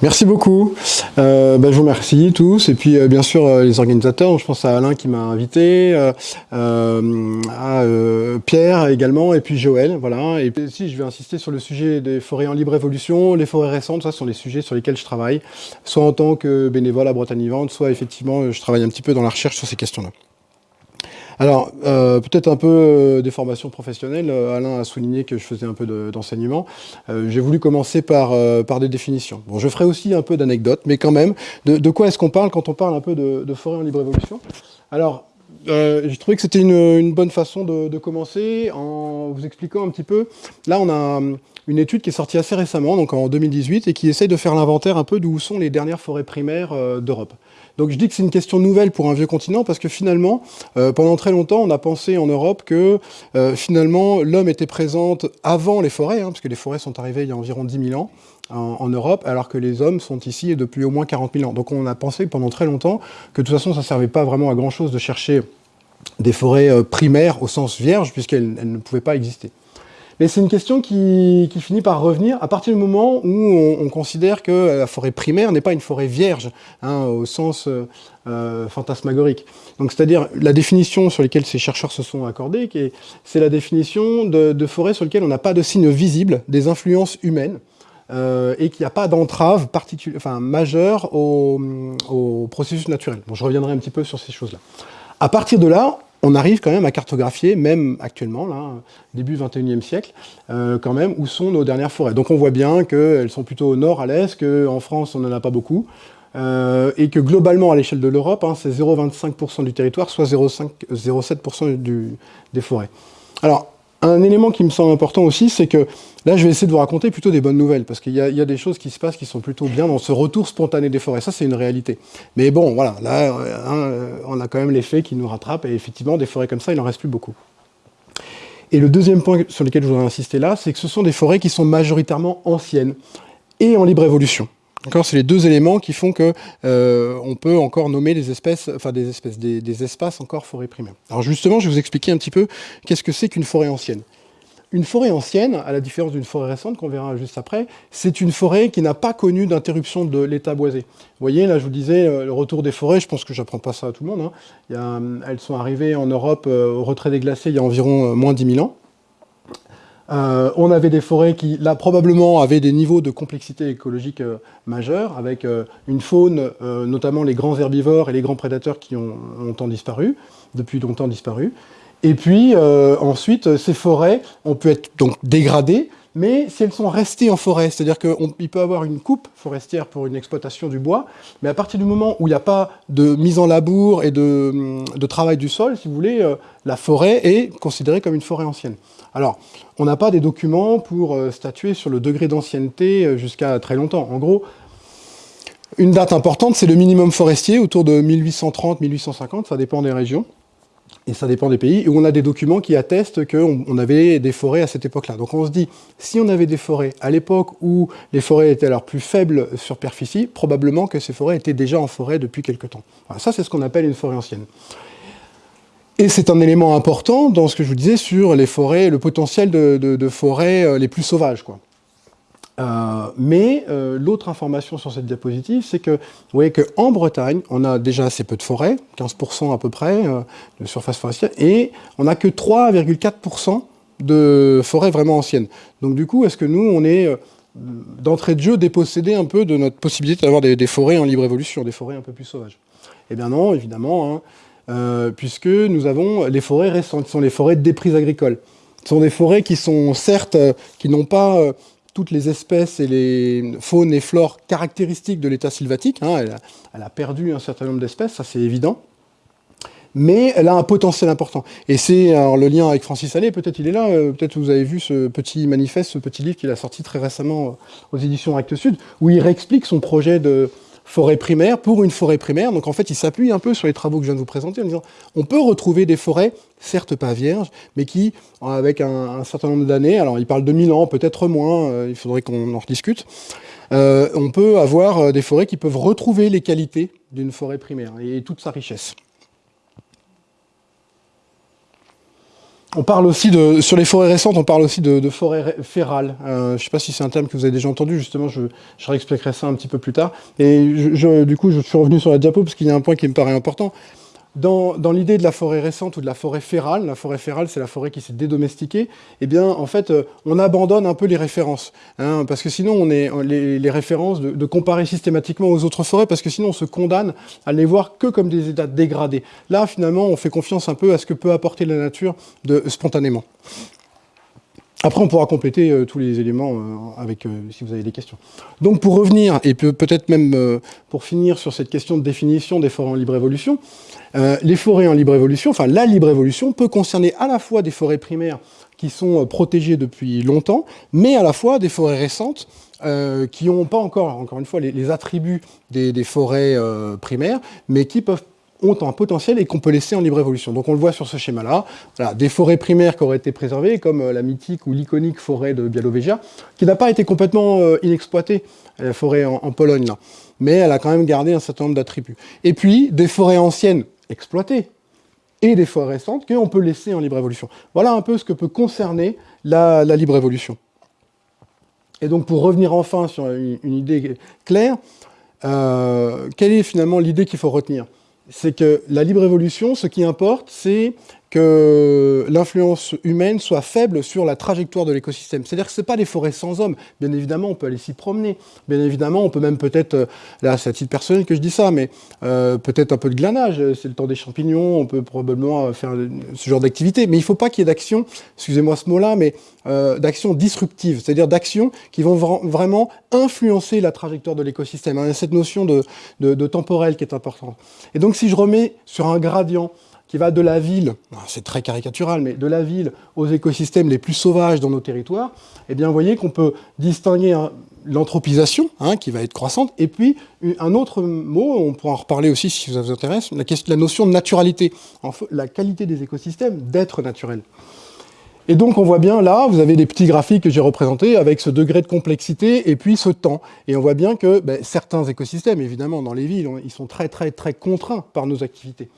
Merci beaucoup. Euh, bah, je vous remercie tous. Et puis, euh, bien sûr, euh, les organisateurs. Je pense à Alain qui m'a invité, euh, euh, à Pierre également, et puis Joël. Voilà. Et puis, si je vais insister sur le sujet des forêts en libre évolution, les forêts récentes, ça sont les sujets sur lesquels je travaille, soit en tant que bénévole à Bretagne Vivante, soit effectivement, je travaille un petit peu dans la recherche sur ces questions-là. Alors, euh, peut-être un peu euh, des formations professionnelles. Euh, Alain a souligné que je faisais un peu d'enseignement. J'ai voulu commencer par, des définitions. Bon, je ferai aussi un peu d'anecdotes, mais quand même, de, quoi est-ce qu'on parle quand on parle un peu de, forêt en libre évolution? Alors, j'ai trouvé que c'était une, bonne façon de, commencer en vous expliquant un petit peu. Là, on a une étude qui est sortie assez récemment, donc en 2018, et qui essaye de faire l'inventaire un peu d'où sont les dernières forêts primaires d'Europe. Donc je dis que c'est une question nouvelle pour un vieux continent parce que finalement, euh, pendant très longtemps, on a pensé en Europe que euh, finalement l'homme était présent avant les forêts, hein, parce que les forêts sont arrivées il y a environ 10 000 ans en, en, Europe, alors que les hommes sont ici depuis au moins 40 000 ans. Donc on a pensé pendant très longtemps que de toute façon, ça ne servait pas vraiment à grand-chose de chercher des forêts euh, primaires au sens vierge, puisqu'elles ne pouvaient pas exister. Mais c'est une question qui, finit par revenir à partir du moment où on, on considère que la forêt primaire n'est pas une forêt vierge, hein, au sens euh, euh fantasmagorique. Donc c'est-à-dire la définition sur laquelle ces chercheurs se sont accordés, c'est la définition de, de forêt sur laquelle on n'a pas de signes visibles des influences humaines, euh, et qu'il n'y a pas d'entrave enfin, majeure au, au, processus naturel. Bon, je reviendrai un petit peu sur ces choses-là. À partir de là, on arrive quand même à cartographier, même actuellement, là, début 21e siècle, euh, quand même, où sont nos dernières forêts. Donc on voit bien qu'elles sont plutôt au nord, à l'est, qu'en France, on n'en a pas beaucoup, euh, et que globalement, à l'échelle de l'Europe, hein, c'est 0,25% du territoire, soit 0,7% des forêts. Alors, un élément qui me semble important aussi, c'est que là, je vais essayer de vous raconter plutôt des bonnes nouvelles, parce qu'il y, a des choses qui se passent qui sont plutôt bien dans ce retour spontané des forêts. Ça, c'est une réalité. Mais bon, voilà, là, hein, on a quand même les faits qui nous rattrapent, et effectivement, des forêts comme ça, il n'en reste plus beaucoup. Et le deuxième point sur lequel je voudrais insister là, c'est que ce sont des forêts qui sont majoritairement anciennes et en libre évolution. C'est les deux éléments qui font que euh, on peut encore nommer des espèces, enfin des espèces, des, espaces encore forêt primaire. Alors justement, je vais vous expliquer un petit peu qu'est-ce que c'est qu'une forêt ancienne. Une forêt ancienne, à la différence d'une forêt récente qu'on verra juste après, c'est une forêt qui n'a pas connu d'interruption de l'état boisé. Vous voyez, là je vous disais, euh, le retour des forêts, je pense que j'apprends pas ça à tout le monde. Hein. Elles sont arrivées en Europe euh, au retrait des glaciers il y a environ moins 10 000 ans. Euh, on avait des forêts qui, là, probablement, avaient des niveaux de complexité écologique euh, majeurs, avec euh, une faune, notamment les grands herbivores et les grands prédateurs qui ont longtemps disparu, depuis longtemps disparu. Et puis, ensuite, ces forêts ont pu être donc dégradées, mais si elles sont restées en forêt, c'est-à-dire qu'il peut avoir une coupe forestière pour une exploitation du bois, mais à partir du moment où il n'y a pas de mise en labour et de, de, travail du sol, si vous voulez, la forêt est considérée comme une forêt ancienne. Alors, on n'a pas des documents pour euh, statuer sur le degré d'ancienneté euh, jusqu'à très longtemps. En gros, une date importante, c'est le minimum forestier, autour de 1830-1850, ça dépend des régions et ça dépend des pays, où on a des documents qui attestent qu'on on avait des forêts à cette époque-là. Donc on se dit, si on avait des forêts à l'époque où les forêts étaient alors plus faibles sur superficie, probablement que ces forêts étaient déjà en forêt depuis quelque temps. Ça, c'est ce qu'on appelle une forêt ancienne. Et c'est un élément important dans ce que je vous disais sur les forêts, le potentiel de, forêts euh, les plus sauvages. Euh, mais euh, l'autre information sur cette diapositive, c'est que vous voyez qu'en Bretagne, on a déjà assez peu de forêts, 15% à peu près de surface forestière, et on n'a que 3,4% de forêts vraiment anciennes. Donc du coup, est-ce que nous, on est d'entrée de jeu dépossédé un peu de notre possibilité d'avoir des, des, forêts en libre évolution, des forêts un peu plus sauvages? Eh bien non, évidemment, hein, euh, puisque nous avons les forêts récentes, ce sont les forêts de déprise agricole. Ce sont des forêts qui sont certes, qui n'ont pas toutes les espèces et les faunes et flores caractéristiques de l'état sylvatique. Hein, elle, a, perdu un certain nombre d'espèces, ça c'est évident. Mais elle a un potentiel important. Et c'est le lien avec Francis Allais, peut-être il est là, euh, peut-être vous avez vu ce petit manifeste, ce petit livre qu'il a sorti très récemment euh, aux éditions Actes Sud, où il réexplique son projet de, forêt primaire pour une forêt primaire. Donc en fait, il s'appuie un peu sur les travaux que je viens de vous présenter en disant on peut retrouver des forêts, certes pas vierges, mais qui, avec un, certain nombre d'années, alors il parle de 1000 ans, peut-être moins, euh, il faudrait qu'on en rediscute, euh, on peut avoir euh, des forêts qui peuvent retrouver les qualités d'une forêt primaire et toute sa richesse. On parle aussi de, sur les forêts récentes, on parle aussi de, forêts férales. Euh, je ne sais pas si c'est un terme que vous avez déjà entendu, justement, je, je réexpliquerai ça un petit peu plus tard. Et je, du coup, je suis revenu sur la diapo parce qu'il y a un point qui me paraît important. Dans, l'idée de la forêt récente ou de la forêt férale, la forêt férale, c'est la forêt qui s'est dédomestiquée, eh bien, en fait, euh, on abandonne un peu les références. Hein, parce que sinon, on est les, références de, comparer systématiquement aux autres forêts, parce que sinon, on se condamne à les voir que comme des états dégradés. Là, finalement, on fait confiance un peu à ce que peut apporter la nature spontanément. Après, on pourra compléter euh, tous les éléments euh, avec, si vous avez des questions. Donc, pour revenir, et peut-être même pour finir sur cette question de définition des forêts en libre évolution, euh, les forêts en libre évolution, enfin la libre évolution peut concerner à la fois des forêts primaires qui sont euh, protégées depuis longtemps, mais à la fois des forêts récentes euh, qui n'ont pas encore, encore une fois, les, attributs des, forêts primaires, mais qui peuvent ont un potentiel et qu'on peut laisser en libre évolution. Donc on le voit sur ce schéma-là, des forêts primaires qui auraient été préservées, comme la mythique ou l'iconique forêt de Białowieża, qui n'a pas été complètement inexploitée, la forêt en, en Pologne, là. mais elle a quand même gardé un certain nombre d'attributs. Et puis, des forêts anciennes, exploitées, et des forêts récentes qu'on peut laisser en libre évolution. Voilà un peu ce que peut concerner la, libre évolution. Et donc pour revenir enfin sur une, idée claire, euh, quelle est finalement l'idée qu'il faut retenir? C'est que la libre évolution, ce qui importe, c'est que l'influence humaine soit faible sur la trajectoire de l'écosystème. C'est-à-dire que ce pas des forêts sans hommes. Bien évidemment, on peut aller s'y promener. Bien évidemment, on peut même peut-être, euh, là c'est à titre personnel que je dis ça, mais euh, peut-être un peu de glanage, c'est le temps des champignons, on peut probablement euh, faire ce genre d'activité. Mais il ne faut pas qu'il y ait d'action, excusez-moi ce mot-là, mais euh, d'action disruptive, c'est-à-dire d'actions qui vont vraiment influencer la trajectoire de l'écosystème. Il y a cette notion de, de temporel qui est importante. Et donc si je remets sur un gradient, qui va de la ville, c'est très caricatural, mais de la ville aux écosystèmes les plus sauvages dans nos territoires, eh bien, vous voyez qu'on peut distinguer l'anthropisation, hein, qui va être croissante, et puis un autre mot, on pourra en reparler aussi si ça vous intéresse, la, notion de naturalité, la qualité des écosystèmes d'être naturel. Et donc on voit bien là, vous avez des petits graphiques que j'ai représentés avec ce degré de complexité et puis ce temps. Et on voit bien que ben, certains écosystèmes, évidemment dans les villes, ils sont très très très contraints par nos activités.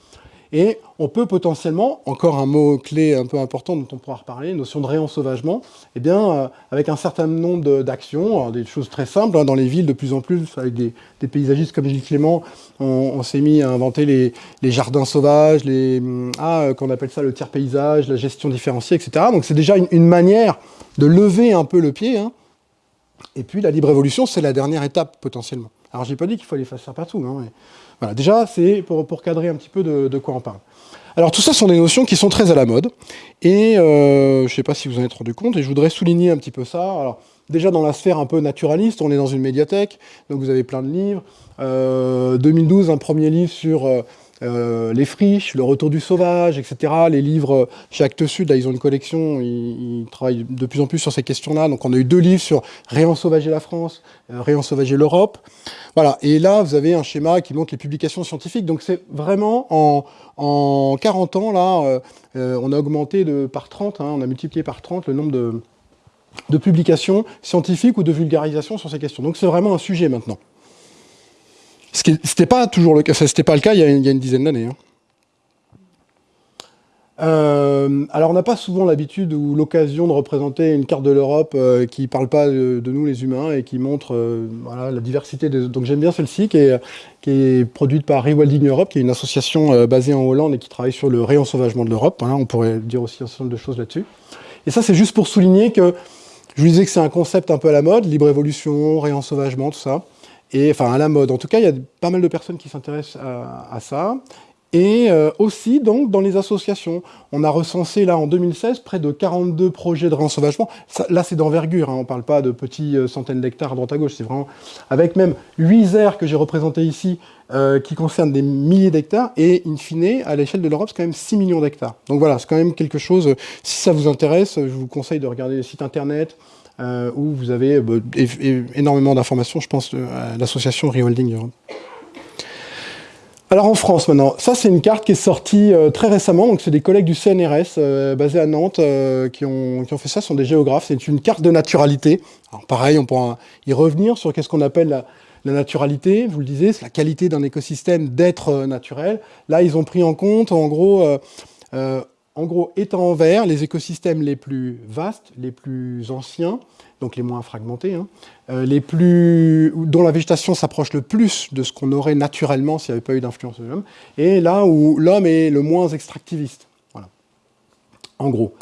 Et on peut potentiellement, encore un mot-clé un peu important dont on pourra reparler, notion de réensauvagement, eh bien, euh, avec un certain nombre d'actions, des choses très simples, hein, dans les villes de plus en plus, avec des, paysagistes comme Gilles Clément, on, s'est mis à inventer les, jardins sauvages, les, ah, euh, qu'on appelle ça le tiers-paysage, la gestion différenciée, etc. Donc c'est déjà une, manière de lever un peu le pied. Hein. Et puis la libre évolution, c'est la dernière étape potentiellement. Alors j'ai pas dit qu'il fallait faire ça partout, hein, voilà, déjà, c'est pour, cadrer un petit peu de, quoi on parle. Alors tout ça sont des notions qui sont très à la mode, et euh, je ne sais pas si vous en êtes rendu compte, et je voudrais souligner un petit peu ça. Alors, déjà dans la sphère un peu naturaliste, on est dans une médiathèque, donc vous avez plein de livres. 2012, euh, un premier livre sur euh, euh, les friches, le retour du sauvage, etc. Les livres chez Actes Sud, là, ils ont une collection, ils, travaillent de plus en plus sur ces questions-là. Donc on a eu deux livres sur réensauvager la France, euh, réensauvager l'Europe. Voilà, et là, vous avez un schéma qui montre les publications scientifiques. Donc c'est vraiment, en, en, 40 ans, là, euh, on a augmenté par 30, hein, on a multiplié par 30 le nombre de, de publications scientifiques ou de vulgarisation sur ces questions. Donc c'est vraiment un sujet maintenant. Ce n'était pas toujours le cas, c'était pas le cas il y a une, dizaine d'années. Hein. Euh, alors on n'a pas souvent l'habitude ou l'occasion de représenter une carte de l'Europe euh, qui ne parle pas de, nous les humains et qui montre euh, la diversité. Donc j'aime bien celle-ci qui est, qui est produite par Rewilding Europe, qui est une association basée en Hollande et qui travaille sur le réensauvagement de l'Europe. on pourrait dire aussi un certain nombre de choses là-dessus. Et ça c'est juste pour souligner que je vous disais que c'est un concept un peu à la mode, libre évolution, réensauvagement, tout ça et enfin à la mode. En tout cas, il y a pas mal de personnes qui s'intéressent à, ça. Et euh, aussi, donc, dans les associations. On a recensé, là, en 2016, près de 42 projets de réensauvagement. là, c'est d'envergure, hein. on ne parle pas de petits euh, centaines d'hectares à droite à gauche, c'est vraiment... Avec même 8 aires que j'ai représentées ici, euh, qui concernent des milliers d'hectares, et in fine, à l'échelle de l'Europe, c'est quand même 6 millions d'hectares. Donc voilà, c'est quand même quelque chose... Si ça vous intéresse, je vous conseille de regarder le site internet, euh, où vous avez bah, énormément d'informations, je pense, à l'association Reholding Europe. Alors en France maintenant, ça c'est une carte qui est sortie euh, très récemment, donc c'est des collègues du CNRS euh, basés à Nantes qui, ont, fait ça, ce sont des géographes, c'est une carte de naturalité. Alors pareil, on pourra y revenir sur qu'est-ce qu'on appelle la, naturalité, vous le disiez, c'est la qualité d'un écosystème d'être naturel. Là, ils ont pris en compte, en gros, En gros, étant en vert, les écosystèmes les plus vastes, les plus anciens, donc les moins fragmentés, hein, euh, les plus, dont la végétation s'approche le plus de ce qu'on aurait naturellement s'il n'y avait pas eu d'influence de l'homme, et là où l'homme est le moins extractiviste. Voilà. En gros.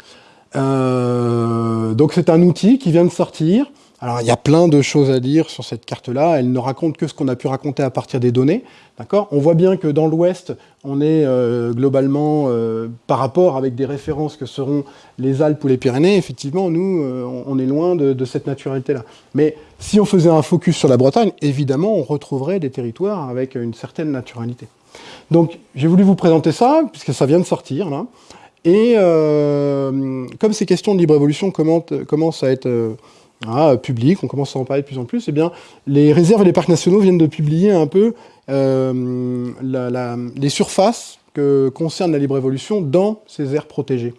Euh, donc c'est un outil qui vient de sortir, alors, il y a plein de choses à dire sur cette carte-là. Elle ne raconte que ce qu'on a pu raconter à partir des données. D'accord? On voit bien que dans l'Ouest, on est euh, globalement, euh, par rapport avec des références que seront les Alpes ou les Pyrénées, effectivement, nous, euh, on est loin de, cette naturalité-là. Mais si on faisait un focus sur la Bretagne, évidemment, on retrouverait des territoires avec une certaine naturalité. Donc, j'ai voulu vous présenter ça, puisque ça vient de sortir, là. Et comme ces questions de libre évolution commencent à être ah, public, on commence à en parler de plus en plus, eh bien, les réserves et les parcs nationaux viennent de publier un peu euh, les surfaces que concerne la libre évolution dans ces aires protégées.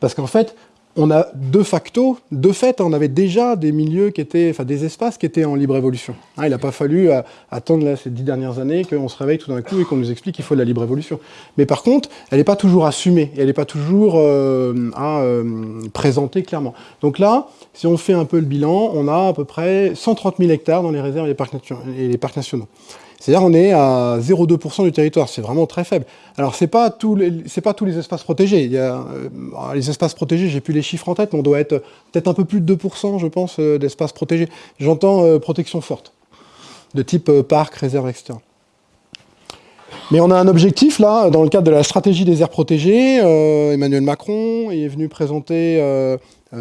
Parce qu'en fait, on a de facto, de fait, on avait déjà des milieux qui étaient, enfin des espaces qui étaient en libre évolution. Hein, il n'a pas fallu euh, attendre ces dix dernières années qu'on se réveille tout d'un coup et qu'on nous explique qu'il faut de la libre évolution. Mais par contre, elle n'est pas toujours assumée, elle n'est pas toujours euh, à euh, présenter clairement. Donc là, si on fait un peu le bilan, on a à peu près 130 000 hectares dans les réserves et les parcs nationaux. C'est-à-dire on est à 0,2% du territoire, c'est vraiment très faible. Alors c'est pas pas tous les espaces protégés. Euh, les espaces protégés, j'ai plus les chiffres en tête, mais on doit être peut-être un peu plus de 2%, je pense, euh, d'espaces protégés. J'entends euh, protection forte, de type parc, réserve, etc. Mais on a un objectif là, dans le cadre de la stratégie des aires protégées. Emmanuel Macron est venu présenter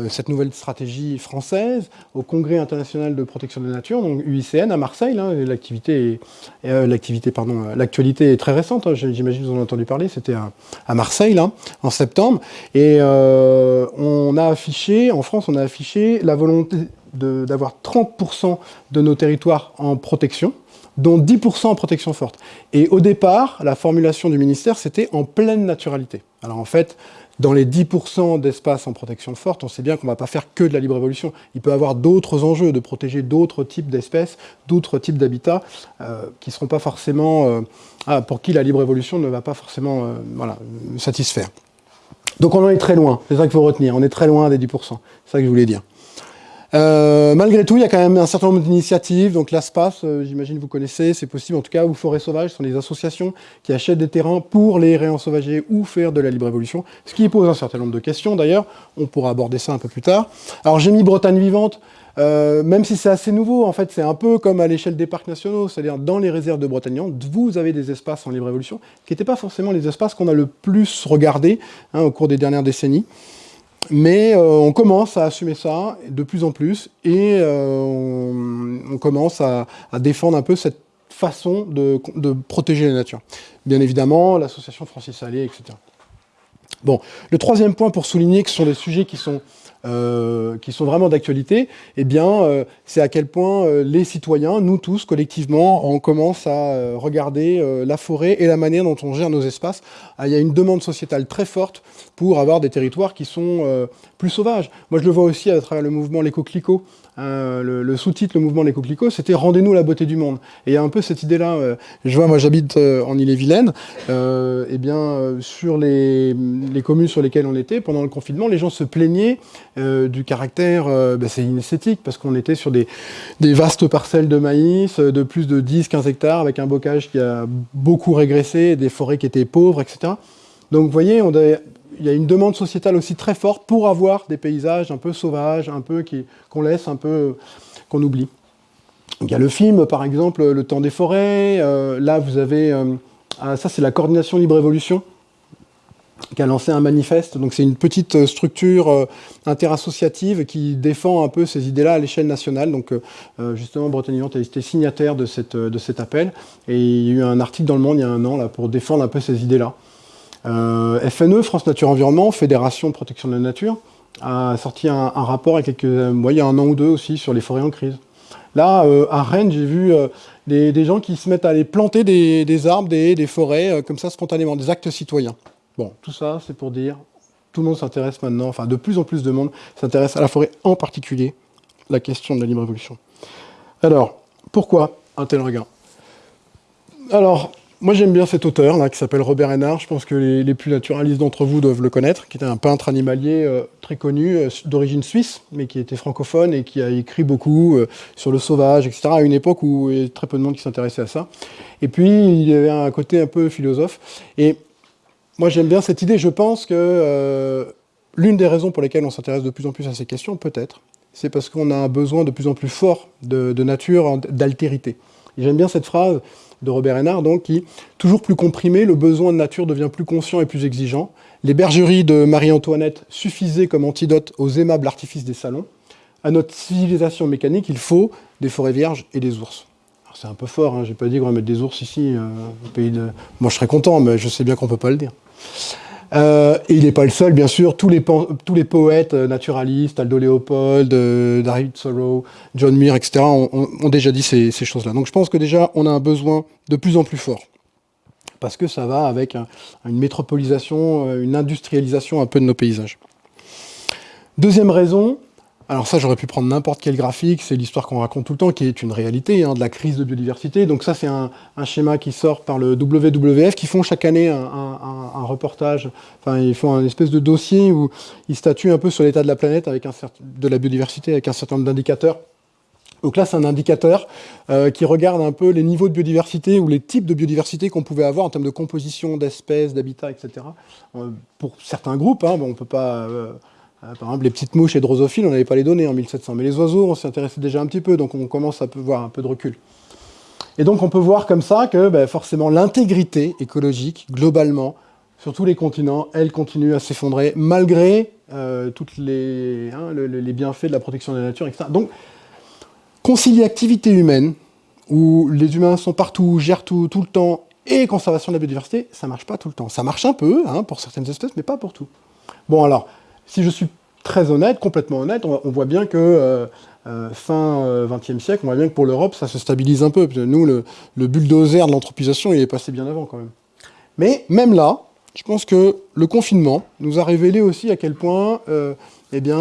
cette nouvelle stratégie française au Congrès international de protection de la nature, donc UICN à Marseille. Hein, l'activité, euh, euh, l'actualité est très récente. Hein, j'imagine vous en avez entendu parler. C'était à, Marseille là, en septembre, et on a affiché en France, on a affiché la volonté d'avoir 30% de nos territoires en protection dont 10% en protection forte. Et au départ, la formulation du ministère, c'était en pleine naturalité. Alors en fait, dans les 10% d'espace en protection forte, on sait bien qu'on ne va pas faire que de la libre évolution. Il peut y avoir d'autres enjeux, de protéger d'autres types d'espèces, d'autres types d'habitats, euh, qui seront pas forcément, euh, ah, pour qui la libre évolution ne va pas forcément euh, satisfaire. Donc on en est très loin, c'est ça qu'il faut retenir, on est très loin des 10%, c'est ça que je voulais dire. Euh, malgré tout, il y a quand même un certain nombre d'initiatives. Donc l'ASPAS, euh, j'imagine vous connaissez, c'est possible en tout cas, ou Forêt Sauvage, ce sont des associations qui achètent des terrains pour les réensauvager ou faire de la libre évolution, ce qui pose un certain nombre de questions d'ailleurs. On pourra aborder ça un peu plus tard. Alors j'ai mis Bretagne vivante, euh, même si c'est assez nouveau, en fait, c'est un peu comme à l'échelle des parcs nationaux, c'est-à-dire dans les réserves de Bretagne vous avez des espaces en libre évolution qui n'étaient pas forcément les espaces qu'on a le plus regardés hein, au cours des dernières décennies. Mais euh, on commence à assumer ça de plus en plus et euh, on, commence à, défendre un peu cette façon de, protéger la nature. Bien évidemment, l'association Francis Allais, etc. Bon, le troisième point pour souligner que ce sont des sujets qui sont euh, qui sont vraiment d'actualité, eh bien, euh, c'est à quel point euh, les citoyens, nous tous, collectivement, on commence à regarder la forêt et la manière dont on gère nos espaces. Ah, il y a une demande sociétale très forte pour avoir des territoires qui sont plus sauvages. Moi, je le vois aussi à travers le mouvement L'éco Clico, Hein, le, sous-titre, le mouvement coquelicots, c'était « Rendez-nous la beauté du monde ». Et il y a un peu cette idée-là, euh, je vois, moi j'habite euh, en Ille-et-Vilaine, euh, et bien sur les, communes sur lesquelles on était, pendant le confinement, les gens se plaignaient du caractère, ben, c'est inesthétique, parce qu'on était sur des, vastes parcelles de maïs, de plus de 10-15 hectares, avec un bocage qui a beaucoup régressé, des forêts qui étaient pauvres, etc. Donc vous voyez, il y a une demande sociétale aussi très forte pour avoir des paysages un peu sauvages, un peu qu'on laisse, un peu qu'on oublie. il y a le film, par exemple, Le temps des forêts. Euh, là, vous avez... Euh, ah, ça, c'est la coordination Libre Évolution qui a lancé un manifeste. Donc c'est une petite euh, structure interassociative qui défend un peu ces idées-là à l'échelle nationale. Donc justement, Bretagne Vivante a été signataire de, cette, de cet appel. Et il y a eu un article dans Le Monde il y a un an là, pour défendre un peu ces idées-là. Euh, FNE, France Nature Environnement, Fédération de protection de la nature, a sorti un, rapport il y, a quelques, un an ou deux aussi sur les forêts en crise. Là, euh, à Rennes, j'ai vu euh, des, gens qui se mettent à aller planter des, arbres, des, des forêts, comme ça, spontanément, des actes citoyens. Bon, tout ça, c'est pour dire, tout le monde s'intéresse maintenant, enfin, de plus en plus de monde s'intéresse à la forêt, en particulier, la question de la libre évolution. Alors, pourquoi un tel regard Alors, moi j'aime bien cet auteur là qui s'appelle Robert Hénard, je pense que les, plus naturalistes d'entre vous doivent le connaître, qui était un peintre animalier euh, très connu, euh, d'origine suisse, mais qui était francophone et qui a écrit beaucoup euh, sur le sauvage, etc., à une époque où il y avait très peu de monde qui s'intéressait à ça. Et puis il y avait un côté un peu philosophe. Et moi j'aime bien cette idée, je pense que l'une des raisons pour lesquelles on s'intéresse de plus en plus à ces questions, peut-être, c'est parce qu'on a un besoin de plus en plus fort de, de nature, d'altérité. J'aime bien cette phrase de Robert Hénard, donc, qui, toujours plus comprimé, le besoin de nature devient plus conscient et plus exigeant. Les bergeries de Marie-Antoinette suffisaient comme antidote aux aimables artifices des salons. À notre civilisation mécanique, il faut des forêts vierges et des ours. C'est un peu fort, hein, j'ai pas dit qu'on va mettre des ours ici, euh, au pays de... Moi je serais content, mais je sais bien qu'on peut pas le dire. Euh, et il n'est pas le seul, bien sûr. Tous les, tous les poètes euh, naturalistes, Aldo Leopold, euh, David Thoreau, John Muir, etc., ont, déjà dit ces, choses-là. Donc je pense que déjà, on a un besoin de plus en plus fort. Parce que ça va avec une métropolisation, une industrialisation un peu de nos paysages. Deuxième raison, alors ça, j'aurais pu prendre n'importe quel graphique, c'est l'histoire qu'on raconte tout le temps, qui est une réalité, hein, de la crise de biodiversité. Donc ça, c'est un, schéma qui sort par le WWF, qui font chaque année un, reportage, enfin, ils font un espèce de dossier où ils statuent un peu sur l'état de la planète, avec un de la biodiversité, avec un certain nombre d'indicateurs. Donc là, c'est un indicateur euh, qui regarde un peu les niveaux de biodiversité ou les types de biodiversité qu'on pouvait avoir en termes de composition d'espèces, d'habitats, etc. Euh, pour certains groupes, hein, bon, on ne peut pas... Euh, euh, par exemple, les petites mouches et drosophiles, on n'avait pas les données en 1700. Mais les oiseaux, on s'y intéressait déjà un petit peu, donc on commence à voir un peu de recul. Et donc on peut voir comme ça que ben, forcément l'intégrité écologique, globalement, sur tous les continents, elle continue à s'effondrer, malgré euh, tous les, hein, bienfaits de la protection de la nature, etc. Donc, concilier activité humaine, où les humains sont partout, gèrent tout, tout le temps, et conservation de la biodiversité, ça marche pas tout le temps. Ça marche un peu, hein, pour certaines espèces, mais pas pour tout. Bon alors, si je suis très honnête, complètement honnête, on, voit bien que euh, euh, fin XXe euh, siècle, on voit bien que pour l'Europe, ça se stabilise un peu. Nous, le, bulldozer de l'anthropisation, il est passé bien avant quand même. Mais même là, je pense que le confinement nous a révélé aussi à quel point eh bien,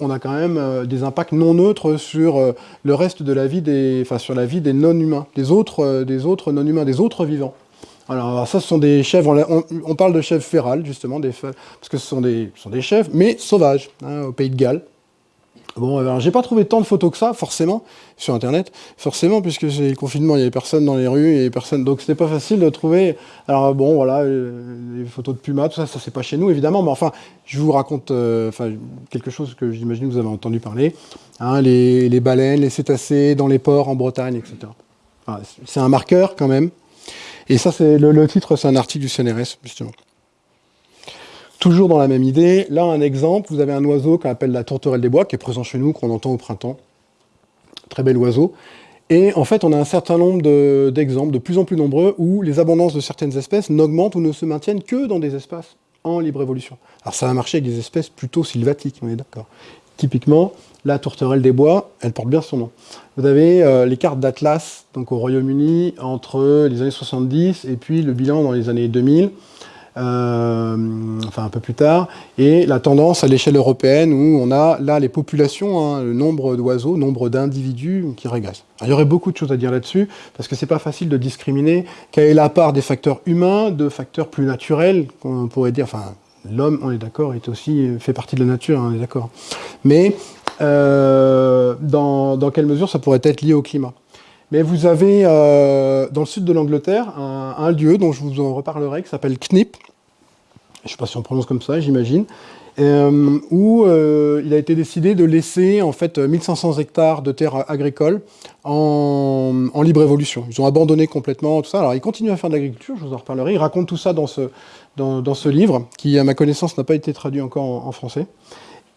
on a quand même des impacts non neutres sur le reste de la vie des, enfin, sur la vie des non-humains, des autres, des autres non-humains, des autres vivants. Alors ça, ce sont des chèvres, on, parle de chèvres férales, justement, parce que ce sont des, chèvres, mais sauvages, hein, au pays de Galles. Bon, alors j'ai pas trouvé tant de photos que ça, forcément, sur Internet, forcément, puisque c'est le confinement, il y avait personne dans les rues, et personne, donc c'était pas facile de trouver, alors bon, voilà, euh, les photos de pumas, tout ça, ça c'est pas chez nous, évidemment, mais enfin, je vous raconte euh, quelque chose que j'imagine que vous avez entendu parler, hein, les, baleines, les cétacés dans les ports en Bretagne, etc. c'est un marqueur, quand même, et ça, c'est le, titre, c'est un article du CNRS, justement. Toujours dans la même idée, là, un exemple, vous avez un oiseau qu'on appelle la tourterelle des bois, qui est présent chez nous, qu'on entend au printemps. Très bel oiseau. Et en fait, on a un certain nombre d'exemples, de, plus en plus nombreux, où les abondances de certaines espèces n'augmentent ou ne se maintiennent que dans des espaces en libre évolution. Alors ça va marcher avec des espèces plutôt sylvatiques, on est d'accord. Typiquement, la tourterelle des bois, elle porte bien son nom. Vous avez euh, les cartes d'Atlas donc au Royaume-Uni entre les années 70 et puis le bilan dans les années 2000, euh, enfin un peu plus tard, et la tendance à l'échelle européenne où on a là les populations, hein, le nombre d'oiseaux, nombre d'individus qui régressent. il y aurait beaucoup de choses à dire là-dessus, parce que c'est pas facile de discriminer quelle est la part des facteurs humains, de facteurs plus naturels, qu'on pourrait dire, enfin l'homme, on est d'accord, est aussi fait partie de la nature, hein, on est d'accord. Mais euh, dans, quelle mesure ça pourrait être lié au climat? Mais vous avez, euh, dans le sud de l'Angleterre, un, lieu dont je vous en reparlerai, qui s'appelle Knip, je ne sais pas si on prononce comme ça, j'imagine, euh, où il a été décidé de laisser en fait 1500 hectares de terres agricoles en, libre évolution. Ils ont abandonné complètement tout ça. Alors ils continuent à faire de l'agriculture, je vous en reparlerai. Ils racontent tout ça dans ce, dans, ce livre, qui à ma connaissance n'a pas été traduit encore en français.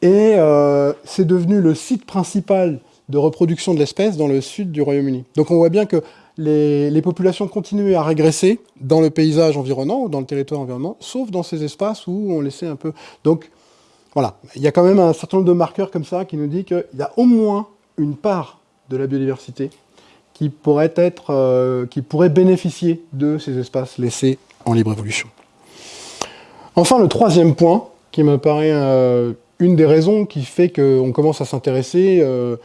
Et euh, c'est devenu le site principal de reproduction de l'espèce dans le sud du Royaume-Uni. Donc on voit bien que les, populations continuaient à régresser dans le paysage environnant ou dans le territoire environnant, sauf dans ces espaces où on laissait un peu... Donc voilà, il y a quand même un certain nombre de marqueurs comme ça qui nous dit qu'il y a au moins une part de la biodiversité qui pourrait, être, euh, qui pourrait bénéficier de ces espaces laissés en libre évolution. Enfin, le troisième point, qui me paraît euh, une des raisons qui fait qu'on commence à s'intéresser, euh,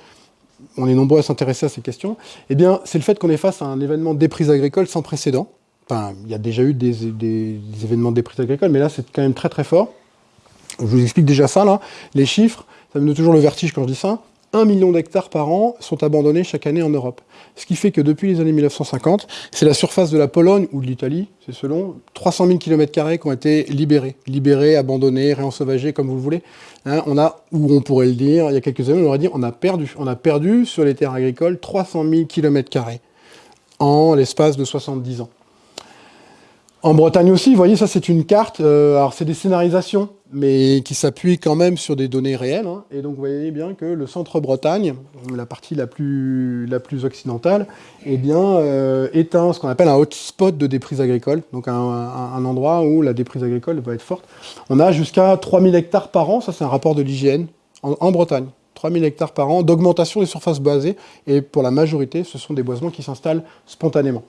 on est nombreux à s'intéresser à ces questions, eh c'est le fait qu'on est face à un événement des prises agricoles sans précédent, Enfin, il y a déjà eu des, des, événements de déprise agricole, mais là, c'est quand même très très fort. Je vous explique déjà ça, là. Les chiffres, ça me donne toujours le vertige quand je dis ça. 1 million d'hectares par an sont abandonnés chaque année en Europe. Ce qui fait que depuis les années 1950, c'est la surface de la Pologne ou de l'Italie, c'est selon, 300 000 km qui ont été libérés. Libérés, abandonnés, réensauvagés, comme vous le voulez. Hein, on a, ou on pourrait le dire, il y a quelques années, on aurait dit on a perdu. On a perdu sur les terres agricoles 300 000 km en l'espace de 70 ans. En Bretagne aussi, vous voyez, ça c'est une carte, euh, alors c'est des scénarisations, mais qui s'appuient quand même sur des données réelles. Hein. et donc vous voyez bien que le centre Bretagne, la partie la plus, occidentale, eh bien, euh, est ce qu'on appelle un hotspot de déprise agricole, donc un, endroit où la déprise agricole va être forte. On a jusqu'à 3000 hectares par an, ça c'est un rapport de l'hygiène, en, en Bretagne. 3000 hectares par an d'augmentation des surfaces boisées, et pour la majorité, ce sont des boisements qui s'installent spontanément.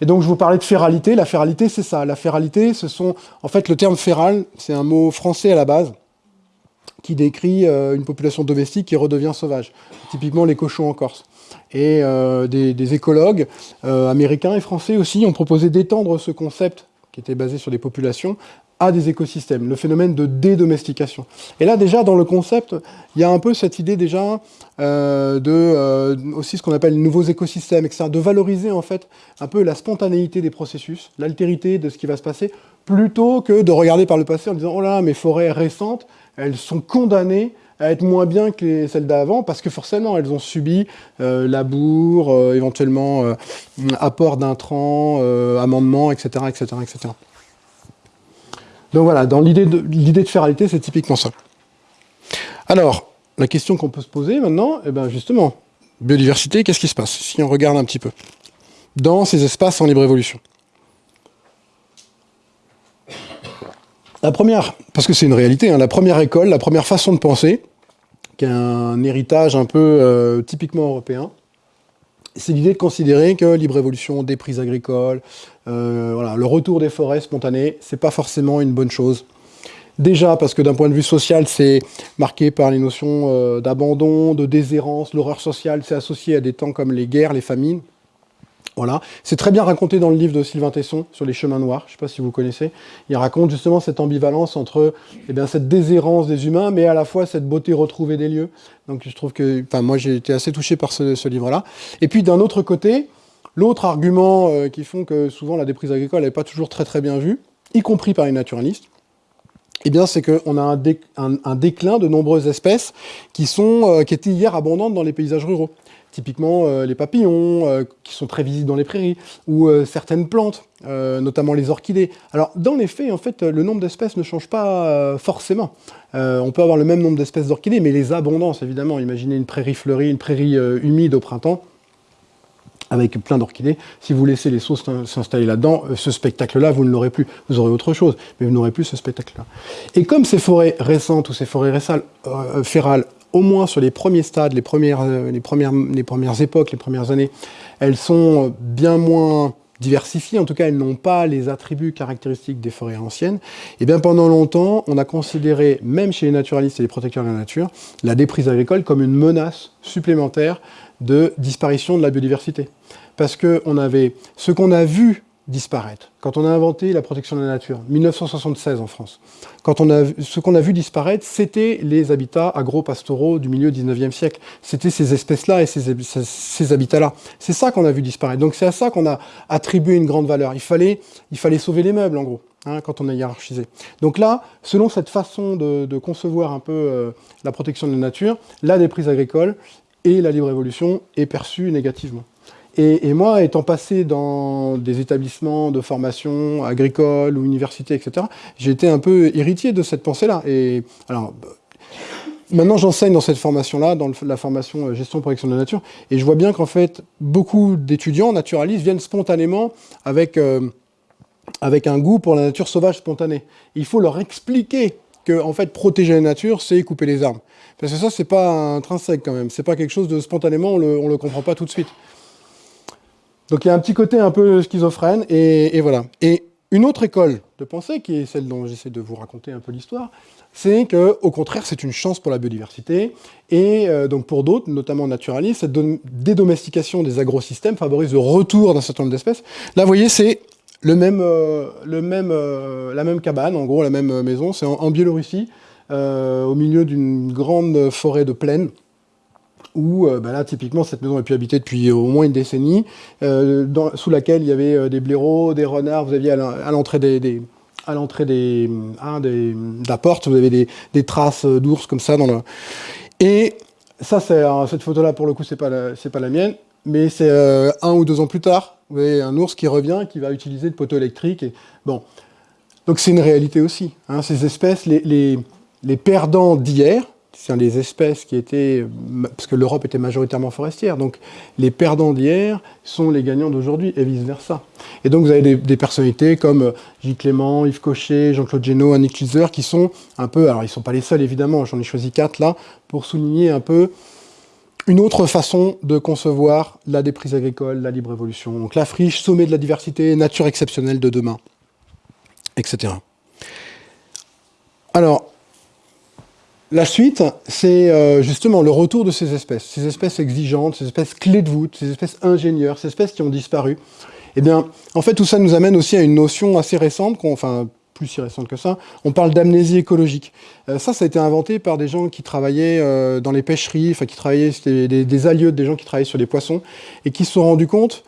Et donc, je vous parlais de féralité. La féralité, c'est ça. La féralité, ce sont... En fait, le terme féral, c'est un mot français à la base qui décrit euh, une population domestique qui redevient sauvage. Typiquement, les cochons en Corse. Et euh, des, écologues euh, américains et français aussi ont proposé d'étendre ce concept qui était basé sur des populations à des écosystèmes, le phénomène de dédomestication. Et là, déjà, dans le concept, il y a un peu cette idée déjà euh, de euh, aussi ce qu'on appelle nouveaux écosystèmes, etc., de valoriser en fait un peu la spontanéité des processus, l'altérité de ce qui va se passer, plutôt que de regarder par le passé en disant « Oh là, mes forêts récentes, elles sont condamnées à être moins bien que celles d'avant, parce que forcément, elles ont subi euh, labour, éventuellement apport d'intrants, amendements, etc., etc., etc. Donc voilà, dans l'idée de, de féralité, c'est typiquement ça. Alors, la question qu'on peut se poser maintenant, eh ben justement, biodiversité, qu'est-ce qui se passe si on regarde un petit peu dans ces espaces en libre évolution? La première, parce que c'est une réalité, hein, la première école, la première façon de penser, qui est un héritage un peu euh, typiquement européen, c'est l'idée de considérer que libre évolution, des prises agricoles, euh, voilà, le retour des forêts spontanées, c'est pas forcément une bonne chose. Déjà parce que d'un point de vue social, c'est marqué par les notions euh, d'abandon, de déshérence, l'horreur sociale, c'est associé à des temps comme les guerres, les famines. Voilà, c'est très bien raconté dans le livre de Sylvain Tesson sur les chemins noirs, je ne sais pas si vous connaissez. Il raconte justement cette ambivalence entre eh bien, cette déshérence des humains, mais à la fois cette beauté retrouvée des lieux. Donc je trouve que, enfin moi j'ai été assez touché par ce, livre-là. Et puis d'un autre côté, l'autre argument euh, qui font que souvent la déprise agricole n'est pas toujours très très bien vue, y compris par les naturalistes, eh c'est qu'on a un, déclin de nombreuses espèces qui, sont, euh, qui étaient hier abondantes dans les paysages ruraux typiquement euh, les papillons, qui sont très visibles dans les prairies, ou certaines plantes, notamment les orchidées. Alors, dans les faits, en fait, le nombre d'espèces ne change pas forcément. on peut avoir le même nombre d'espèces d'orchidées, mais les abondances, évidemment. Imaginez une prairie fleurie, une prairie humide au printemps, avec plein d'orchidées. Si vous laissez les sauces s'installer là-dedans, ce spectacle-là, vous ne l'aurez plus. Vous aurez autre chose, mais vous n'aurez plus ce spectacle-là. Et comme ces forêts récentes ou ces forêts récentes, férales au moins sur les premiers stades, les premières, euh, les premières, les premières époques, les premières années, elles sont bien moins diversifiées, en tout cas elles n'ont pas les attributs caractéristiques des forêts anciennes, et eh bien pendant longtemps, on a considéré, même chez les naturalistes et les protecteurs de la nature, la déprise agricole comme une menace supplémentaire de disparition de la biodiversité. Parce que on avait, ce qu'on a vu disparaître. Quand on a inventé la protection de la nature, 1976 en France, quand on a, ce qu'on a vu disparaître, c'était les habitats agro-pastoraux du milieu 19e siècle. C'était ces espèces-là et ces, ces habitats-là. C'est ça qu'on a vu disparaître. Donc c'est à ça qu'on a attribué une grande valeur. Il fallait, il fallait sauver les meubles, en gros, hein, quand on a hiérarchisé. Donc là, selon cette façon de, concevoir un peu euh, la protection de la nature, la déprise agricole et la libre évolution est perçue négativement. Et, moi, étant passé dans des établissements de formation agricole ou université, etc., j'ai été un peu héritier de cette pensée-là. Et alors, maintenant, j'enseigne dans cette formation-là, dans la formation euh, gestion protection de la nature, et je vois bien qu'en fait, beaucoup d'étudiants naturalistes viennent spontanément avec, euh, avec un goût pour la nature sauvage spontanée. Il faut leur expliquer que, en fait, protéger la nature, c'est couper les arbres. Parce que ça, c'est pas intrinsèque quand même. C'est pas quelque chose de spontanément, on le, le comprend pas tout de suite. Donc il y a un petit côté un peu schizophrène, et, voilà. Et une autre école de pensée, qui est celle dont j'essaie de vous raconter un peu l'histoire, c'est qu'au contraire, c'est une chance pour la biodiversité, et euh, donc pour d'autres, notamment naturalistes, cette dédomestication des agrosystèmes favorise le retour d'un certain nombre d'espèces. Là, vous voyez, c'est le même, le même, la même cabane, en gros la même maison, c'est en, Biélorussie, au milieu d'une grande forêt de plaine, où bah là, typiquement, cette maison est pu habiter depuis au moins une décennie, sous laquelle il y avait des blaireaux, des renards, vous aviez à l'entrée des, à l'entrée des, hein, des, de la porte, vous avez des, des traces d'ours comme ça dans le... Et ça, c'est cette photo-là, pour le coup, c'est pas, pas la mienne, mais c'est euh, un ou deux ans plus tard, voyez un ours qui revient, qui va utiliser le poteau électrique. Et, bon. Donc c'est une réalité aussi. Hein, ces espèces, les, les, les perdants d'hier, c'est des espèces qui étaient, parce que l'Europe était majoritairement forestière, donc les perdants d'hier sont les gagnants d'aujourd'hui et vice-versa. Et donc vous avez des, personnalités comme euh, Gilles Clément, Yves Cochet, Jean-Claude Génaud, Annick Lizer, qui sont un peu, alors ils ne sont pas les seuls évidemment, j'en ai choisi quatre là, pour souligner un peu une autre façon de concevoir la déprise agricole, la libre évolution. Donc la friche, sommet de la diversité, nature exceptionnelle de demain, etc. Alors, la suite, c'est euh, justement le retour de ces espèces, ces espèces exigeantes, ces espèces clés de voûte, ces espèces ingénieurs, ces espèces qui ont disparu. Eh bien, en fait, tout ça nous amène aussi à une notion assez récente, enfin, si récente que ça, on parle d'amnésie écologique. Euh, ça, ça a été inventé par des gens qui travaillaient euh, dans les pêcheries, enfin, qui travaillaient, c'était des, des, allieux, des gens qui travaillaient sur les poissons, et qui se sont rendus compte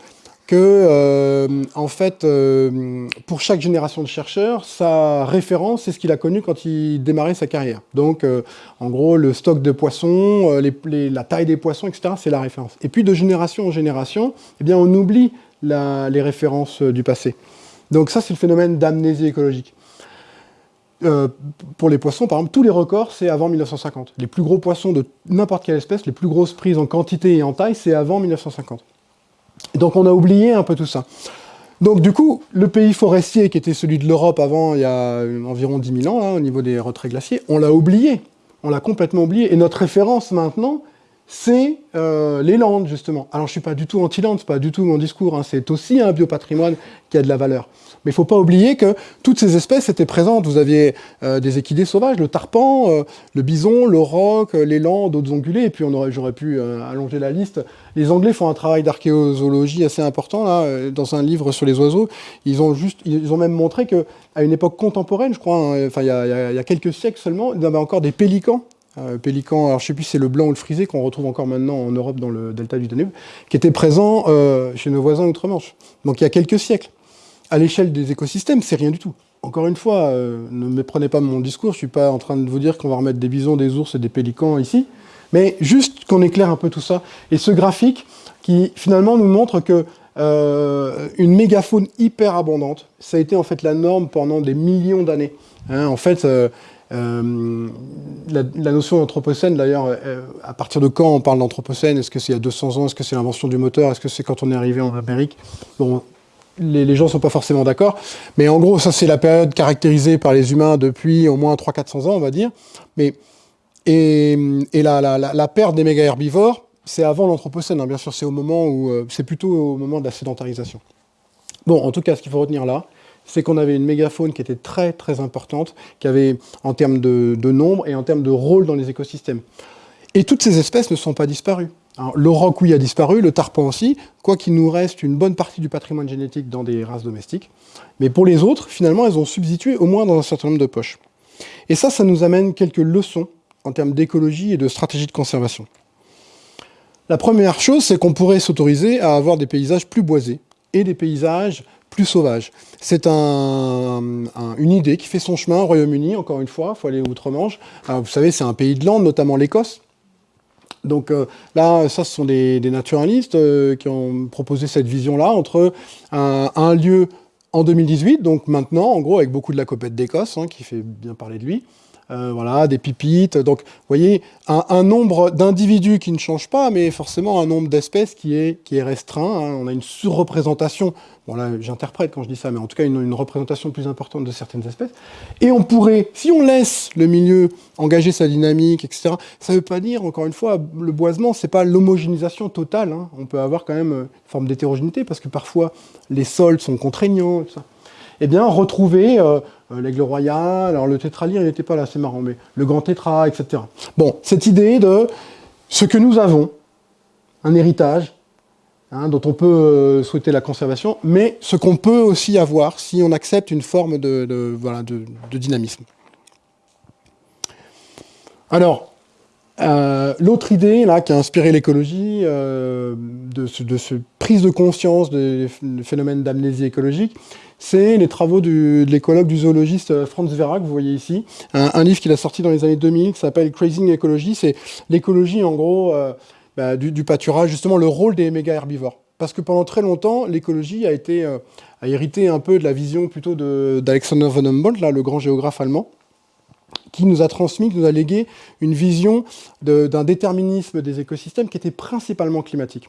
que, euh, en fait, pour chaque génération de chercheurs, sa référence, c'est ce qu'il a connu quand il démarrait sa carrière. Donc, en gros, le stock de poissons, la taille des poissons, etc., c'est la référence. Et puis, de génération en génération, eh bien, on oublie les références du passé. Donc ça, c'est le phénomène d'amnésie écologique. Pour les poissons, par exemple, tous les records, c'est avant 1950. Les plus gros poissons de n'importe quelle espèce, les plus grosses prises en quantité et en taille, c'est avant 1950. Donc on a oublié un peu tout ça. Donc du coup, le pays forestier qui était celui de l'Europe avant, il y a environ 10 000 ans, hein, au niveau des retraits glaciers, on l'a oublié. On l'a complètement oublié. Et notre référence maintenant, c'est euh, les Landes, justement. Alors je ne suis pas du tout anti-Landes, c'est pas du tout mon discours, hein. c'est aussi un biopatrimoine qui a de la valeur. Mais il ne faut pas oublier que toutes ces espèces étaient présentes. Vous aviez euh, des équidés sauvages, le tarpan, euh, le bison, le roc, l'élan, d'autres ongulés, et puis j'aurais pu allonger la liste. Les Anglais font un travail d'archéologie assez important, là, dans un livre sur les oiseaux. Ils ont, juste, ils ont même montré qu'à une époque contemporaine, je crois, hein, enfin il y, y, a quelques siècles seulement, il y avait encore des pélicans euh, pélican, alors je sais plus si c'est le blanc ou le frisé qu'on retrouve encore maintenant en Europe dans le delta du Danube, qui était présent euh, chez nos voisins outre-Manche. Donc il y a quelques siècles. À l'échelle des écosystèmes, c'est rien du tout. Encore une fois, euh, ne méprenez pas mon discours, je suis pas en train de vous dire qu'on va remettre des bisons, des ours et des pélicans ici, mais juste qu'on éclaire un peu tout ça. Et ce graphique qui finalement nous montre que une mégafaune hyper abondante, ça a été en fait la norme pendant des millions d'années. Hein, en fait, euh, la, notion d'anthropocène, d'ailleurs, euh, à partir de quand on parle d'anthropocène? Est-ce que c'est il y a 200 ans? Est-ce que c'est l'invention du moteur? Est-ce que c'est quand on est arrivé en Amérique? Bon, les, gens ne sont pas forcément d'accord. Mais en gros, ça, c'est la période caractérisée par les humains depuis au moins 300-400 ans, on va dire. Mais, et, et la, la, perte des méga-herbivores, c'est avant l'anthropocène, hein. bien sûr, c'est au moment où... Euh, c'est plutôt au moment de la sédentarisation. Bon, en tout cas, ce qu'il faut retenir là, c'est qu'on avait une mégafaune qui était très très importante, qui avait en termes de, nombre et en termes de rôle dans les écosystèmes. Et toutes ces espèces ne sont pas disparues. le roc, oui, a disparu, le tarpan aussi, quoi qu'il nous reste une bonne partie du patrimoine génétique dans des races domestiques. Mais pour les autres, finalement, elles ont substitué au moins dans un certain nombre de poches. Et ça, ça nous amène quelques leçons en termes d'écologie et de stratégie de conservation. La première chose, c'est qu'on pourrait s'autoriser à avoir des paysages plus boisés et des paysages plus sauvage. C'est une idée qui fait son chemin au Royaume-Uni, encore une fois, il faut aller outre-Manche. Vous savez, c'est un pays de landes, notamment l'Écosse. Donc euh, là, ça, ce sont des, naturalistes euh, qui ont proposé cette vision-là entre un, lieu en 2018, donc maintenant, en gros, avec beaucoup de la copette d'Écosse, hein, qui fait bien parler de lui, euh, voilà, des pipites. Donc, vous voyez, un, nombre d'individus qui ne change pas, mais forcément un nombre d'espèces qui est, qui est restreint. Hein. On a une surreprésentation, bon là j'interprète quand je dis ça, mais en tout cas une, représentation plus importante de certaines espèces. Et on pourrait, si on laisse le milieu engager sa dynamique, etc., ça ne veut pas dire, encore une fois, le boisement, c'est pas l'homogénéisation totale. Hein. On peut avoir quand même une forme d'hétérogénéité, parce que parfois les sols sont contraignants, tout eh bien, retrouver euh, euh, l'aigle royal, alors le tétralyre, il n'était pas là, c'est marrant, mais le grand tétra, etc. Bon, cette idée de ce que nous avons, un héritage, hein, dont on peut souhaiter la conservation, mais ce qu'on peut aussi avoir si on accepte une forme de, voilà, de, dynamisme. Alors, l'autre idée là, qui a inspiré l'écologie, de, ce, prise de conscience des phénomènes d'amnésie écologique, c'est les travaux de l'écologue, du zoologiste euh, Franz Vera, que vous voyez ici, un, livre qu'il a sorti dans les années 2000 qui s'appelle Crazing Ecology, c'est l'écologie en gros euh, bah, du, pâturage, justement le rôle des méga herbivores. Parce que pendant très longtemps, l'écologie a été euh, a hérité un peu de la vision plutôt d'Alexander von Humboldt, là, le grand géographe allemand, qui nous a transmis, qui nous a légué une vision d'un déterminisme des écosystèmes qui était principalement climatique.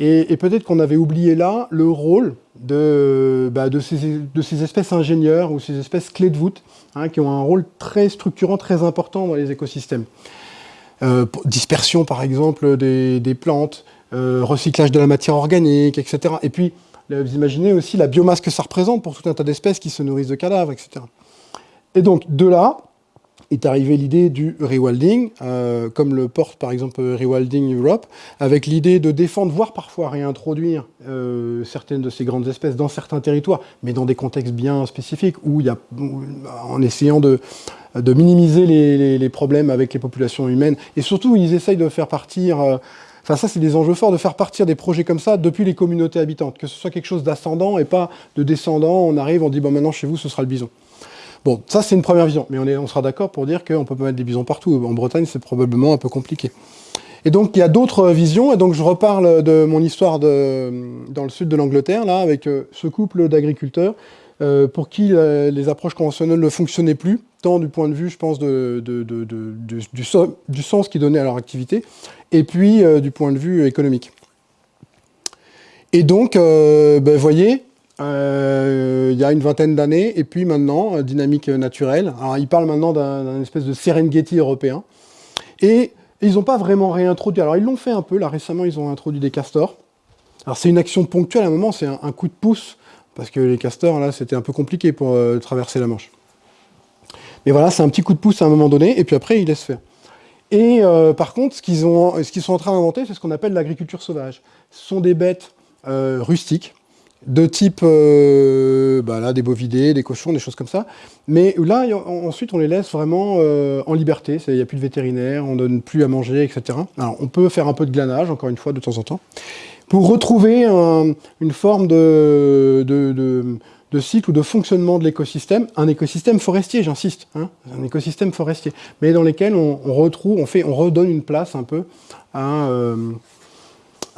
Et, peut-être qu'on avait oublié là le rôle de, bah, de, ces, espèces ingénieurs ou ces espèces clés de voûte, hein, qui ont un rôle très structurant, très important dans les écosystèmes. Euh, dispersion, par exemple, des, plantes, euh, recyclage de la matière organique, etc. Et puis, vous imaginez aussi la biomasse que ça représente pour tout un tas d'espèces qui se nourrissent de cadavres, etc. Et donc, de là, est arrivée l'idée du rewilding, euh, comme le porte par exemple Rewilding Europe, avec l'idée de défendre, voire parfois réintroduire euh, certaines de ces grandes espèces dans certains territoires, mais dans des contextes bien spécifiques, où en essayant de, de minimiser les, problèmes avec les populations humaines, et surtout ils essayent de faire partir... Euh, enfin, ça, c'est des enjeux forts de faire partir des projets comme ça depuis les communautés habitantes, que ce soit quelque chose d'ascendant et pas de descendant. On arrive, on dit, bon, maintenant, chez vous, ce sera le bison. Bon, ça c'est une première vision, mais on, sera d'accord pour dire qu'on peut pas mettre des bisons partout. En Bretagne, c'est probablement un peu compliqué. Et donc, il y a d'autres visions, et donc je reparle de mon histoire dans le sud de l'Angleterre, là, avec euh, ce couple d'agriculteurs, euh, pour qui euh, les approches conventionnelles ne fonctionnaient plus, tant du point de vue, je pense, du, sens qu'ils donnaient à leur activité, et puis du point de vue économique. Et donc, vous ben, voyez, euh, il y a une vingtaine d'années, et puis maintenant, euh, dynamique naturelle. Alors, ils parlent maintenant d'un espèce de Serengeti européen. Et, ils n'ont pas vraiment réintroduit. Alors, ils l'ont fait un peu. Là, récemment, ils ont introduit des castors. Alors, c'est une action ponctuelle. À un moment, c'est un, coup de pouce, parce que les castors, là, c'était un peu compliqué pour euh, traverser la Manche. Mais voilà, c'est un petit coup de pouce à un moment donné, et puis après, ils laissent faire. Et par contre, ce qu'ils sont en train d'inventer, c'est ce qu'on appelle l'agriculture sauvage. Ce sont des bêtes rustiques, de type euh, bah là, des bovidés, des cochons, des choses comme ça. Mais là, ensuite, on les laisse vraiment euh, en liberté. Il n'y a plus de vétérinaire, on donne plus à manger, etc. Alors, on peut faire un peu de glanage, encore une fois, de temps en temps, pour retrouver une forme de, de, cycle ou de fonctionnement de l'écosystème, un écosystème forestier, j'insiste, hein, un écosystème forestier, mais dans lequel on, retrouve, on, fait, on redonne une place un peu à... Euh,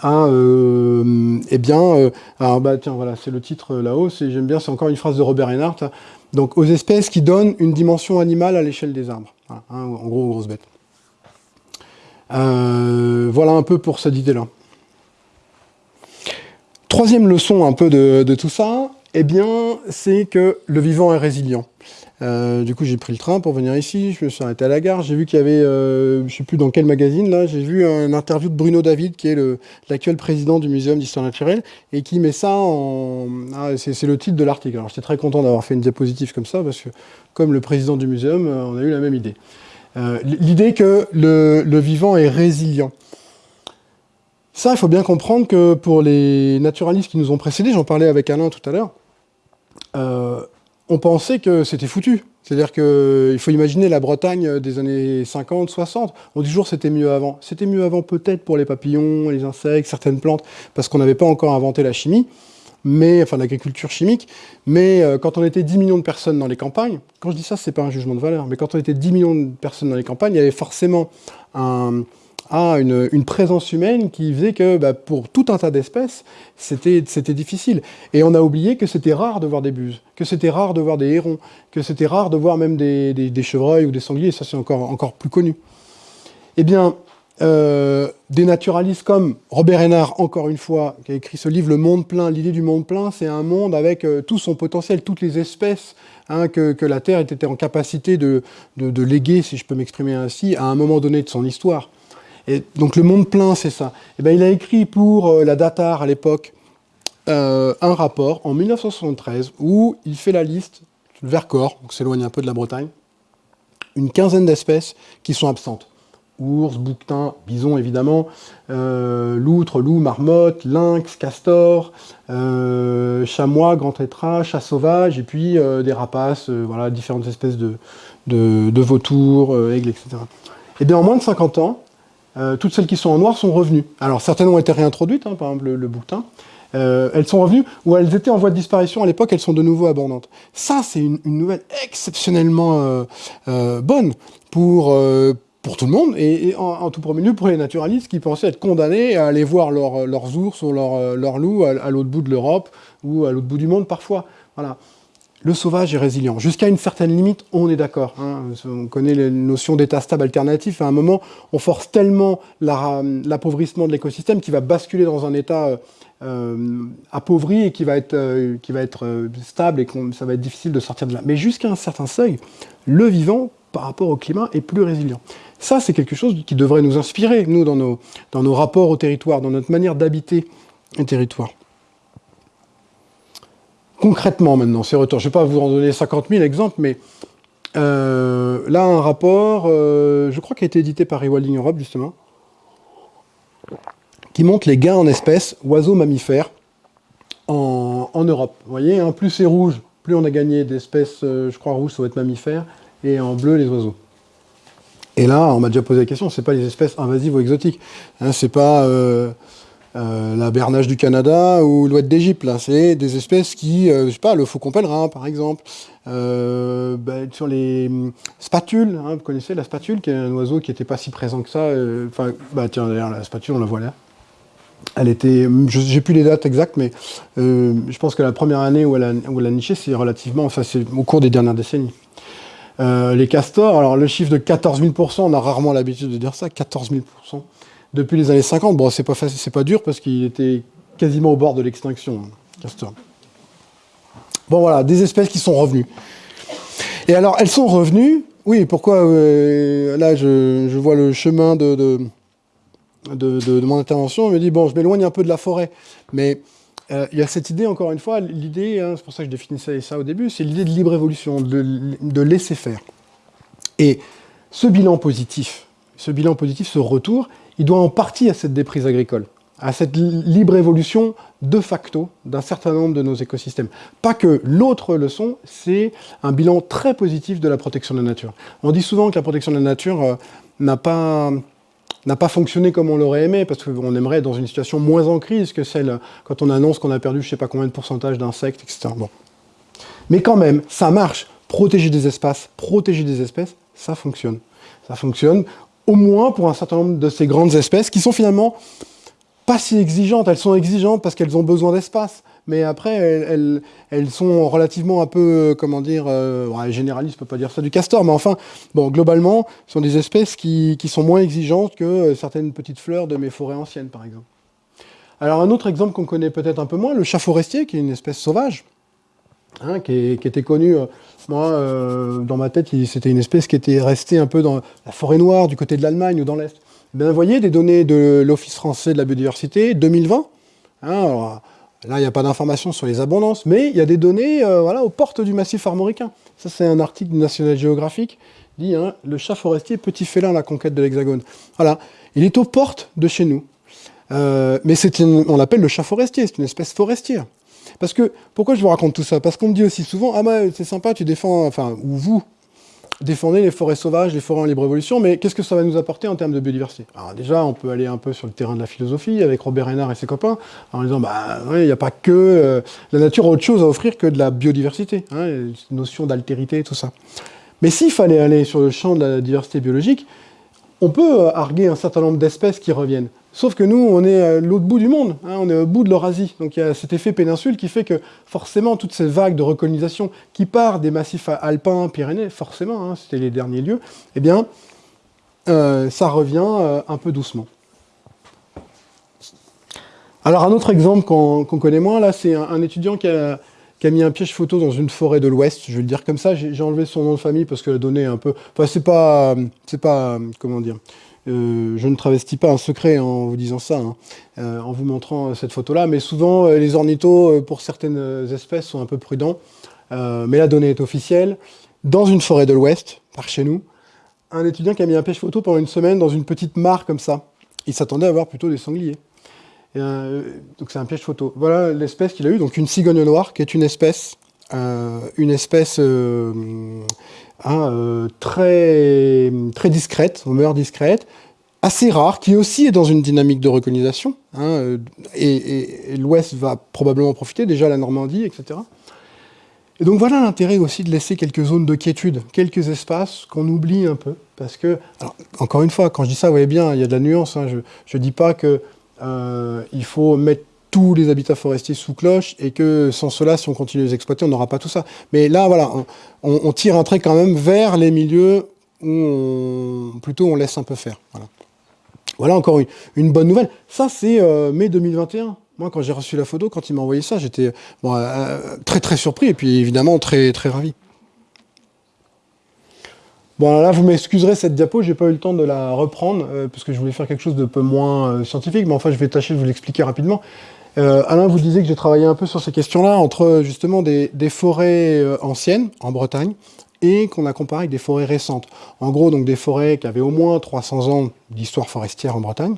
euh, eh bien, euh, alors bah tiens, voilà, c'est le titre euh, là-haut, j'aime bien, c'est encore une phrase de Robert Reinhardt, donc aux espèces qui donnent une dimension animale à l'échelle des arbres, hein, en gros, aux grosses bêtes. voilà un peu pour cette idée-là. Troisième leçon un peu de tout ça, eh bien, c'est que le vivant est résilient. Euh, du coup, j'ai pris le train pour venir ici, je me suis arrêté à la gare, j'ai vu qu'il y avait, euh, je ne sais plus dans quel magazine, là, j'ai vu un interview de Bruno David, qui est l'actuel président du Muséum d'Histoire Naturelle, et qui met ça en... Ah, c'est le titre de l'article. Alors, j'étais très content d'avoir fait une diapositive comme ça, parce que, comme le président du muséum, euh, on a eu la même idée. L'idée que le vivant est résilient. Ça, il faut bien comprendre que pour les naturalistes qui nous ont précédés, j'en parlais avec Alain tout à l'heure, on pensait que c'était foutu. C'est-à-dire qu'il faut imaginer la Bretagne des années 50, 60. On dit toujours c'était mieux avant. C'était mieux avant peut-être pour les papillons, les insectes, certaines plantes, parce qu'on n'avait pas encore inventé la chimie, mais enfin l'agriculture chimique. Mais euh, quand on était 10 millions de personnes dans les campagnes, quand je dis ça, c'est pas un jugement de valeur, mais quand on était 10 millions de personnes dans les campagnes, il y avait forcément un, à une, présence humaine qui faisait que bah, pour tout un tas d'espèces, c'était difficile. Et on a oublié que c'était rare de voir des buses, que c'était rare de voir des hérons, que c'était rare de voir même des, chevreuils ou des sangliers, ça c'est encore, plus connu. Eh bien, euh, des naturalistes comme Robert Hénard, encore une fois, qui a écrit ce livre « Le monde plein », l'idée du monde plein, c'est un monde avec euh, tout son potentiel, toutes les espèces hein, que, la Terre était en capacité de léguer, si je peux m'exprimer ainsi, à un moment donné de son histoire. Et donc le monde plein, c'est ça. Eh ben, il a écrit pour euh, la Datar à l'époque euh, un rapport en 1973 où il fait la liste, le Vercors, donc s'éloigne un peu de la Bretagne, une quinzaine d'espèces qui sont absentes. ours, bouquetin, bison évidemment, euh, loutre, loup, marmotte, lynx, castor, euh, chamois, grand tétras, chat sauvage, et puis des rapaces, voilà, différentes espèces de, de, vautours, aigles, etc. Et bien en moins de 50 ans, toutes celles qui sont en noir sont revenues. Alors certaines ont été réintroduites, hein, par exemple le, bouquetin, elles sont revenues, ou elles étaient en voie de disparition à l'époque, elles sont de nouveau abondantes. Ça, c'est une, nouvelle exceptionnellement bonne pour, pour tout le monde, et, en, tout premier lieu pour les naturalistes qui pensaient être condamnés à aller voir leurs ours ou leurs leur loups à, l'autre bout de l'Europe ou à l'autre bout du monde parfois. Voilà. Le sauvage est résilient. Jusqu'à une certaine limite, on est d'accord. Hein. On connaît les notions d'état stable alternatif. À un moment, on force tellement l'appauvrissement de l'écosystème qui va basculer dans un état euh, appauvri et qui va être, euh, qui va être euh, stable et que ça va être difficile de sortir de là. Mais jusqu'à un certain seuil, le vivant, par rapport au climat, est plus résilient. Ça, c'est quelque chose qui devrait nous inspirer, nous, dans nos, dans nos rapports au territoire, dans notre manière d'habiter un territoire. Concrètement, maintenant, ces retours, je ne vais pas vous en donner 50 000 exemples, mais euh, là, un rapport, euh, je crois qu'il a été édité par Rewilding Europe, justement, qui montre les gains en espèces oiseaux mammifères en, Europe. Vous voyez, hein, plus c'est rouge, plus on a gagné d'espèces, euh, je crois, rouges, ça va être mammifères, et en bleu, les oiseaux. Et là, on m'a déjà posé la question, c'est pas les espèces invasives ou exotiques. Hein, c'est pas euh, euh, la bernage du Canada ou l'ouette d'Égypte. C'est des espèces qui, euh, je sais pas, le faucon pèlerin, par exemple. Ben, sur les hum, spatules, hein, vous connaissez la spatule, qui est un oiseau qui n'était pas si présent que ça. Enfin, bah tiens, d'ailleurs, la spatule, on la voit là. Elle était, j'ai plus les dates exactes, mais je pense que la première année où elle a, où elle a niché, c'est relativement, enfin, c'est au cours des dernières décennies. Euh, les castors, alors le chiffre de 14 000% on a rarement l'habitude de dire ça, 14 000 depuis les années 50. Bon, c'est pas dur parce qu'il était quasiment au bord de l'extinction, castor. Bon voilà, des espèces qui sont revenues. Et alors, elles sont revenues, oui, pourquoi euh, Là, je, vois le chemin de, de, de, mon intervention, je me dit, bon, je m'éloigne un peu de la forêt, mais euh, il y a cette idée, encore une fois, l'idée, hein, c'est pour ça que je définissais ça au début, c'est l'idée de libre évolution, de, laisser faire. Et ce bilan positif, ce bilan positif, ce retour, il doit en partie à cette déprise agricole, à cette libre évolution de facto d'un certain nombre de nos écosystèmes. Pas que l'autre leçon, c'est un bilan très positif de la protection de la nature. On dit souvent que la protection de la nature euh, n'a pas fonctionné comme on l'aurait aimé, parce qu'on aimerait dans une situation moins en crise que celle quand on annonce qu'on a perdu je sais pas combien de pourcentage d'insectes, etc. Mais quand même, ça marche. Protéger des espaces, protéger des espèces, ça fonctionne. Ça fonctionne au moins pour un certain nombre de ces grandes espèces qui sont finalement pas si exigeantes. Elles sont exigeantes parce qu'elles ont besoin d'espace mais après, elles, sont relativement un peu, comment dire, euh, ouais, généralistes, je peux pas dire ça du castor, mais enfin, bon, globalement, ce sont des espèces qui, qui sont moins exigeantes que euh, certaines petites fleurs de mes forêts anciennes, par exemple. Alors, un autre exemple qu'on connaît peut-être un peu moins, le chat forestier, qui est une espèce sauvage, hein, qui, était connue, euh, moi, euh, dans ma tête, c'était une espèce qui était restée un peu dans la forêt noire, du côté de l'Allemagne ou dans l'Est. Ben, vous voyez, des données de l'Office français de la biodiversité, 2020, hein, alors, Là, il n'y a pas d'informations sur les abondances, mais il y a des données euh, aux portes du massif armoricain. Ça, c'est un article du National Geographic, dit hein, le chat forestier, petit félin, la conquête de l'Hexagone ». Voilà, il est aux portes de chez nous. Euh, mais on l'appelle le chat forestier, c'est une espèce forestière. Parce que, pourquoi je vous raconte tout ça? Parce qu'on me dit aussi souvent, ah bah c'est sympa, tu défends, enfin, ou vous, défendez les forêts sauvages, les forêts en libre évolution, mais qu'est-ce que ça va nous apporter en termes de biodiversité? Alors déjà, on peut aller un peu sur le terrain de la philosophie avec Robert Hénard et ses copains, en disant, bah il n'y a pas que... Euh, la nature a autre chose à offrir que de la biodiversité, hein, notion d'altérité, tout ça. Mais s'il fallait aller sur le champ de la diversité biologique, on peut euh, arguer un certain nombre d'espèces qui reviennent. Sauf que nous, on est à l'autre bout du monde, hein, on est au bout de l'Eurasie. Donc il y a cet effet péninsule qui fait que forcément, toutes ces vagues de recolonisation qui partent des massifs alpins, Pyrénées, forcément, hein, c'était les derniers lieux, eh bien, euh, ça revient euh, un peu doucement. Alors un autre exemple qu'on connaît moins, là, c'est un, étudiant qui a, mis un piège photo dans une forêt de l'Ouest, je vais le dire comme ça, j'ai enlevé son nom de famille parce que la donnée est un peu... Enfin, c'est pas... C'est pas... Comment dire euh, je ne travestis pas un secret en vous disant ça, hein, euh, en vous montrant cette photo-là, mais souvent euh, les ornithos, pour certaines espèces, sont un peu prudents, mais la donnée est officielle. Dans une forêt de l'Ouest, par chez nous, un étudiant qui a mis un pêche photo pendant une semaine dans une petite mare comme ça. Il s'attendait à voir plutôt des sangliers. Euh, donc c'est un piège photo. Voilà l'espèce qu'il a eu, donc une cigogne noire, qui est une espèce, euh, une espèce euh, hein, très, très discrète, aux mœurs discrètes, assez rare, qui aussi est dans une dynamique de recolonisation, hein, et, l'Ouest va probablement profiter, déjà la Normandie, etc. Et donc voilà l'intérêt aussi de laisser quelques zones de quiétude, quelques espaces qu'on oublie un peu, parce que, encore une fois, quand je dis ça, vous voyez bien, il y a de la nuance, hein, je ne dis pas que euh, faut mettre tous les habitats forestiers sous cloche et que sans cela, si on continue à les exploiter, on n'aura pas tout ça. Mais là, voilà, on, tire un trait quand même vers les milieux où plutôt on laisse un peu faire. Voilà, encore une, bonne nouvelle. Ça, c'est euh, mai 2021. Moi, quand j'ai reçu la photo, quand il m'a envoyé ça, j'étais euh, très très surpris et puis évidemment très très ravi. Bon, là, vous m'excuserez cette diapo, j'ai pas eu le temps de la reprendre, euh, parce que je voulais faire quelque chose de peu moins euh, scientifique, mais enfin, je vais tâcher de vous l'expliquer rapidement. Euh, Alain vous disait que j'ai travaillé un peu sur ces questions-là, entre justement des, forêts anciennes, en Bretagne, et qu'on a comparé avec des forêts récentes. En gros, donc des forêts qui avaient au moins 300 ans d'histoire forestière en Bretagne,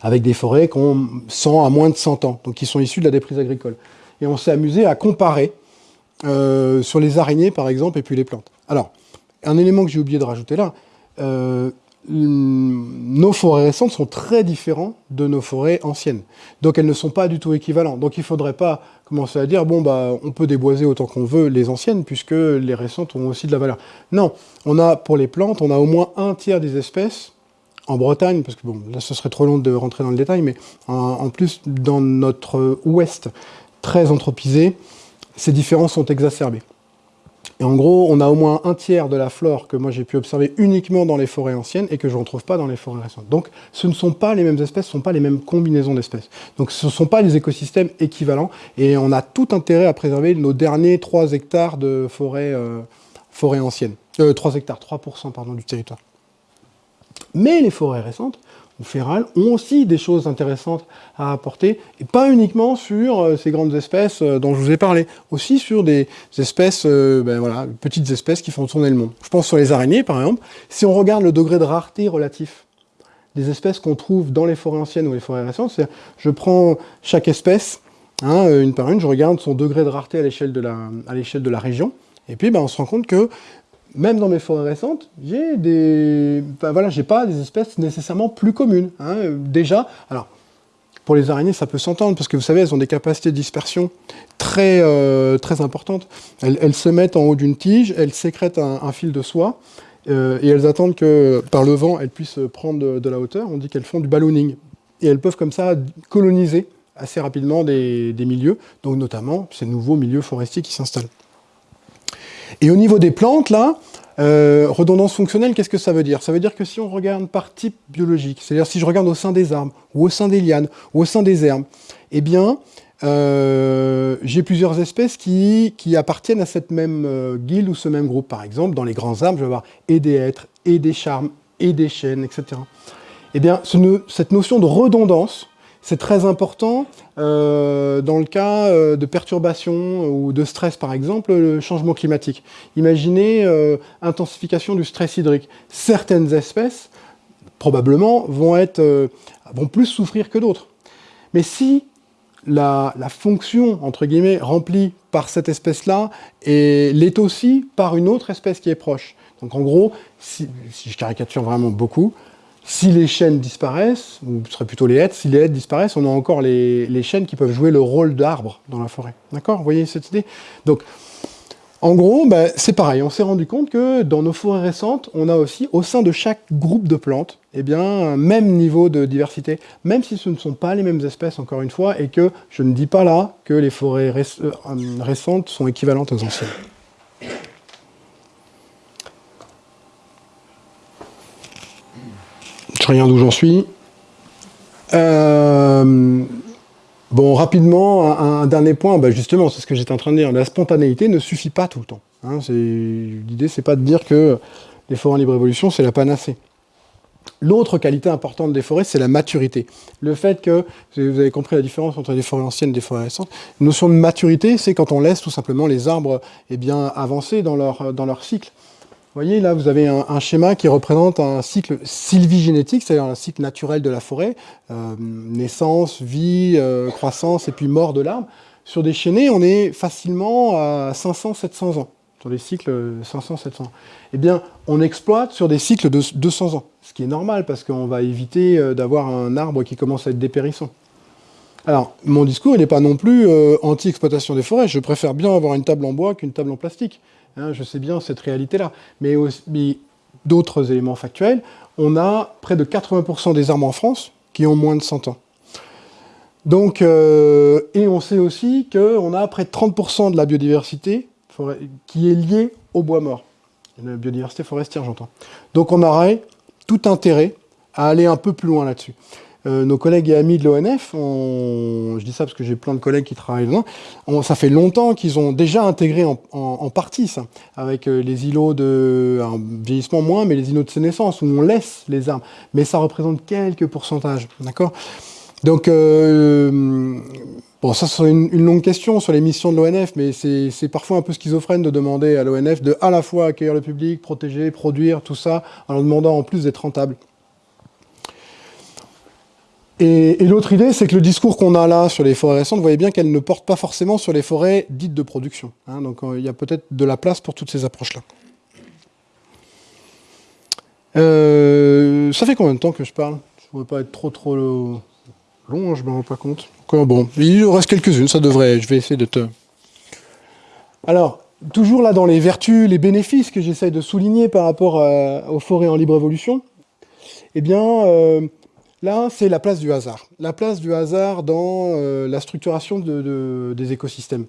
avec des forêts qui ont 100 à moins de 100 ans, donc qui sont issues de la déprise agricole. Et on s'est amusé à comparer sur les araignées, par exemple, et puis les plantes. Alors, un élément que j'ai oublié de rajouter là, euh, nos forêts récentes sont très différentes de nos forêts anciennes. Donc elles ne sont pas du tout équivalentes. Donc il ne faudrait pas commencer à dire, bon, bah, on peut déboiser autant qu'on veut les anciennes, puisque les récentes ont aussi de la valeur. Non, on a, pour les plantes, on a au moins un tiers des espèces en Bretagne, parce que bon, là ce serait trop long de rentrer dans le détail, mais en plus, dans notre ouest très anthropisé, ces différences sont exacerbées. Et en gros, on a au moins un tiers de la flore que moi j'ai pu observer uniquement dans les forêts anciennes et que je ne retrouve pas dans les forêts récentes. Donc ce ne sont pas les mêmes espèces, ce ne sont pas les mêmes combinaisons d'espèces. Donc ce ne sont pas des écosystèmes équivalents et on a tout intérêt à préserver nos derniers 3 hectares de forêts euh, anciennes. Euh, 3 hectares, 3% pardon, du territoire. Mais les forêts récentes, férales ont aussi des choses intéressantes à apporter, et pas uniquement sur euh, ces grandes espèces euh, dont je vous ai parlé, aussi sur des espèces, euh, ben voilà, petites espèces qui font tourner le monde. Je pense sur les araignées, par exemple. Si on regarde le degré de rareté relatif des espèces qu'on trouve dans les forêts anciennes ou les forêts récentes, c'est je prends chaque espèce, hein, une par une, je regarde son degré de rareté à l'échelle de, la, de la région, et puis ben, on se rend compte que même dans mes forêts récentes, j'ai des, voilà, j'ai pas des espèces nécessairement plus communes. Hein. Déjà, alors pour les araignées, ça peut s'entendre parce que vous savez, elles ont des capacités de dispersion très euh, très importantes. Elles, se mettent en haut d'une tige, elles sécrètent un, fil de soie euh, et elles attendent que par le vent, elles puissent prendre de, la hauteur. On dit qu'elles font du ballooning et elles peuvent comme ça coloniser assez rapidement des, des milieux, donc notamment ces nouveaux milieux forestiers qui s'installent. Et au niveau des plantes, là, euh, redondance fonctionnelle, qu'est-ce que ça veut dire? Ça veut dire que si on regarde par type biologique, c'est-à-dire si je regarde au sein des arbres, ou au sein des lianes, ou au sein des herbes, eh bien, euh, j'ai plusieurs espèces qui, appartiennent à cette même euh, guilde ou ce même groupe. Par exemple, dans les grands arbres, je vais avoir et des hêtres, et des charmes, et des chênes, etc. Eh bien, cette notion de redondance, c'est très important euh, dans le cas euh, de perturbations ou de stress, par exemple, le changement climatique. Imaginez euh, intensification du stress hydrique. Certaines espèces, probablement, vont, être, vont plus souffrir que d'autres. Mais si la, fonction, entre guillemets, remplie par cette espèce-là l'est aussi par une autre espèce qui est proche. Donc en gros, si je caricature vraiment beaucoup, si les chaînes disparaissent, ou ce serait plutôt les hêtres, si les hêtres disparaissent, on a encore les, les chaînes qui peuvent jouer le rôle d'arbre dans la forêt. D'accord Vous voyez cette idée Donc, en gros, ben, c'est pareil, on s'est rendu compte que dans nos forêts récentes, on a aussi, au sein de chaque groupe de plantes, eh bien, un même niveau de diversité, même si ce ne sont pas les mêmes espèces, encore une fois, et que je ne dis pas là que les forêts euh, récentes sont équivalentes aux anciennes. Regarde d'où j'en suis. Euh, bon, rapidement, un, dernier point, bah, justement, c'est ce que j'étais en train de dire. La spontanéité ne suffit pas tout le temps. Hein. L'idée, c'est pas de dire que les forêts en libre évolution, c'est la panacée. L'autre qualité importante des forêts, c'est la maturité. Le fait que, vous avez compris la différence entre les forêts anciennes et les forêts récentes, une notion de maturité, c'est quand on laisse tout simplement les arbres eh bien, avancer dans leur cycle. Voyez, là, vous avez un, schéma qui représente un cycle sylvigénétique, c'est-à-dire un cycle naturel de la forêt, euh, naissance, vie, euh, croissance et puis mort de l'arbre. Sur des chênaies, on est facilement à 500-700 ans, sur des cycles 500-700 ans. Eh bien, on exploite sur des cycles de 200 ans, ce qui est normal, parce qu'on va éviter euh, d'avoir un arbre qui commence à être dépérissant. Alors, mon discours, il n'est pas non plus anti-exploitation des forêts. Je préfère bien avoir une table en bois qu'une table en plastique. Hein, je sais bien cette réalité-là. Mais, d'autres éléments factuels, on a près de 80% des arbres en France qui ont moins de 100 ans. Donc, euh, et on sait aussi qu'on a près de 30% de la biodiversité qui est liée au bois mort. La biodiversité forestière, j'entends. Donc on aurait tout intérêt à aller un peu plus loin là-dessus. Euh, nos collègues et amis de l'ONF, je dis ça parce que j'ai plein de collègues qui travaillent dedans, ça fait longtemps qu'ils ont déjà intégré en, partie ça, avec euh, les îlots de un vieillissement moins, mais les îlots de sénescence, où on laisse les arbres. Mais ça représente quelques pourcentages, d'accord? Donc, euh, bon, ça c'est une, une, longue question sur les missions de l'ONF, mais c'est parfois un peu schizophrène de demander à l'ONF de à la fois accueillir le public, protéger, produire, tout ça, en leur demandant en plus d'être rentable. Et, l'autre idée, c'est que le discours qu'on a là sur les forêts récentes, vous voyez bien qu'elle ne porte pas forcément sur les forêts dites de production. Hein. donc euh, il y a peut-être de la place pour toutes ces approches-là. Euh, ça fait combien de temps que je parle? Je ne pas être trop trop long, hein, je ne me rends pas compte. bon, il reste quelques-unes, ça devrait, je vais essayer de te... Alors, toujours là dans les vertus, les bénéfices que j'essaye de souligner par rapport aux forêts en libre évolution, eh bien, euh, Là, c'est la place du hasard. La place du hasard dans euh, la structuration des écosystèmes.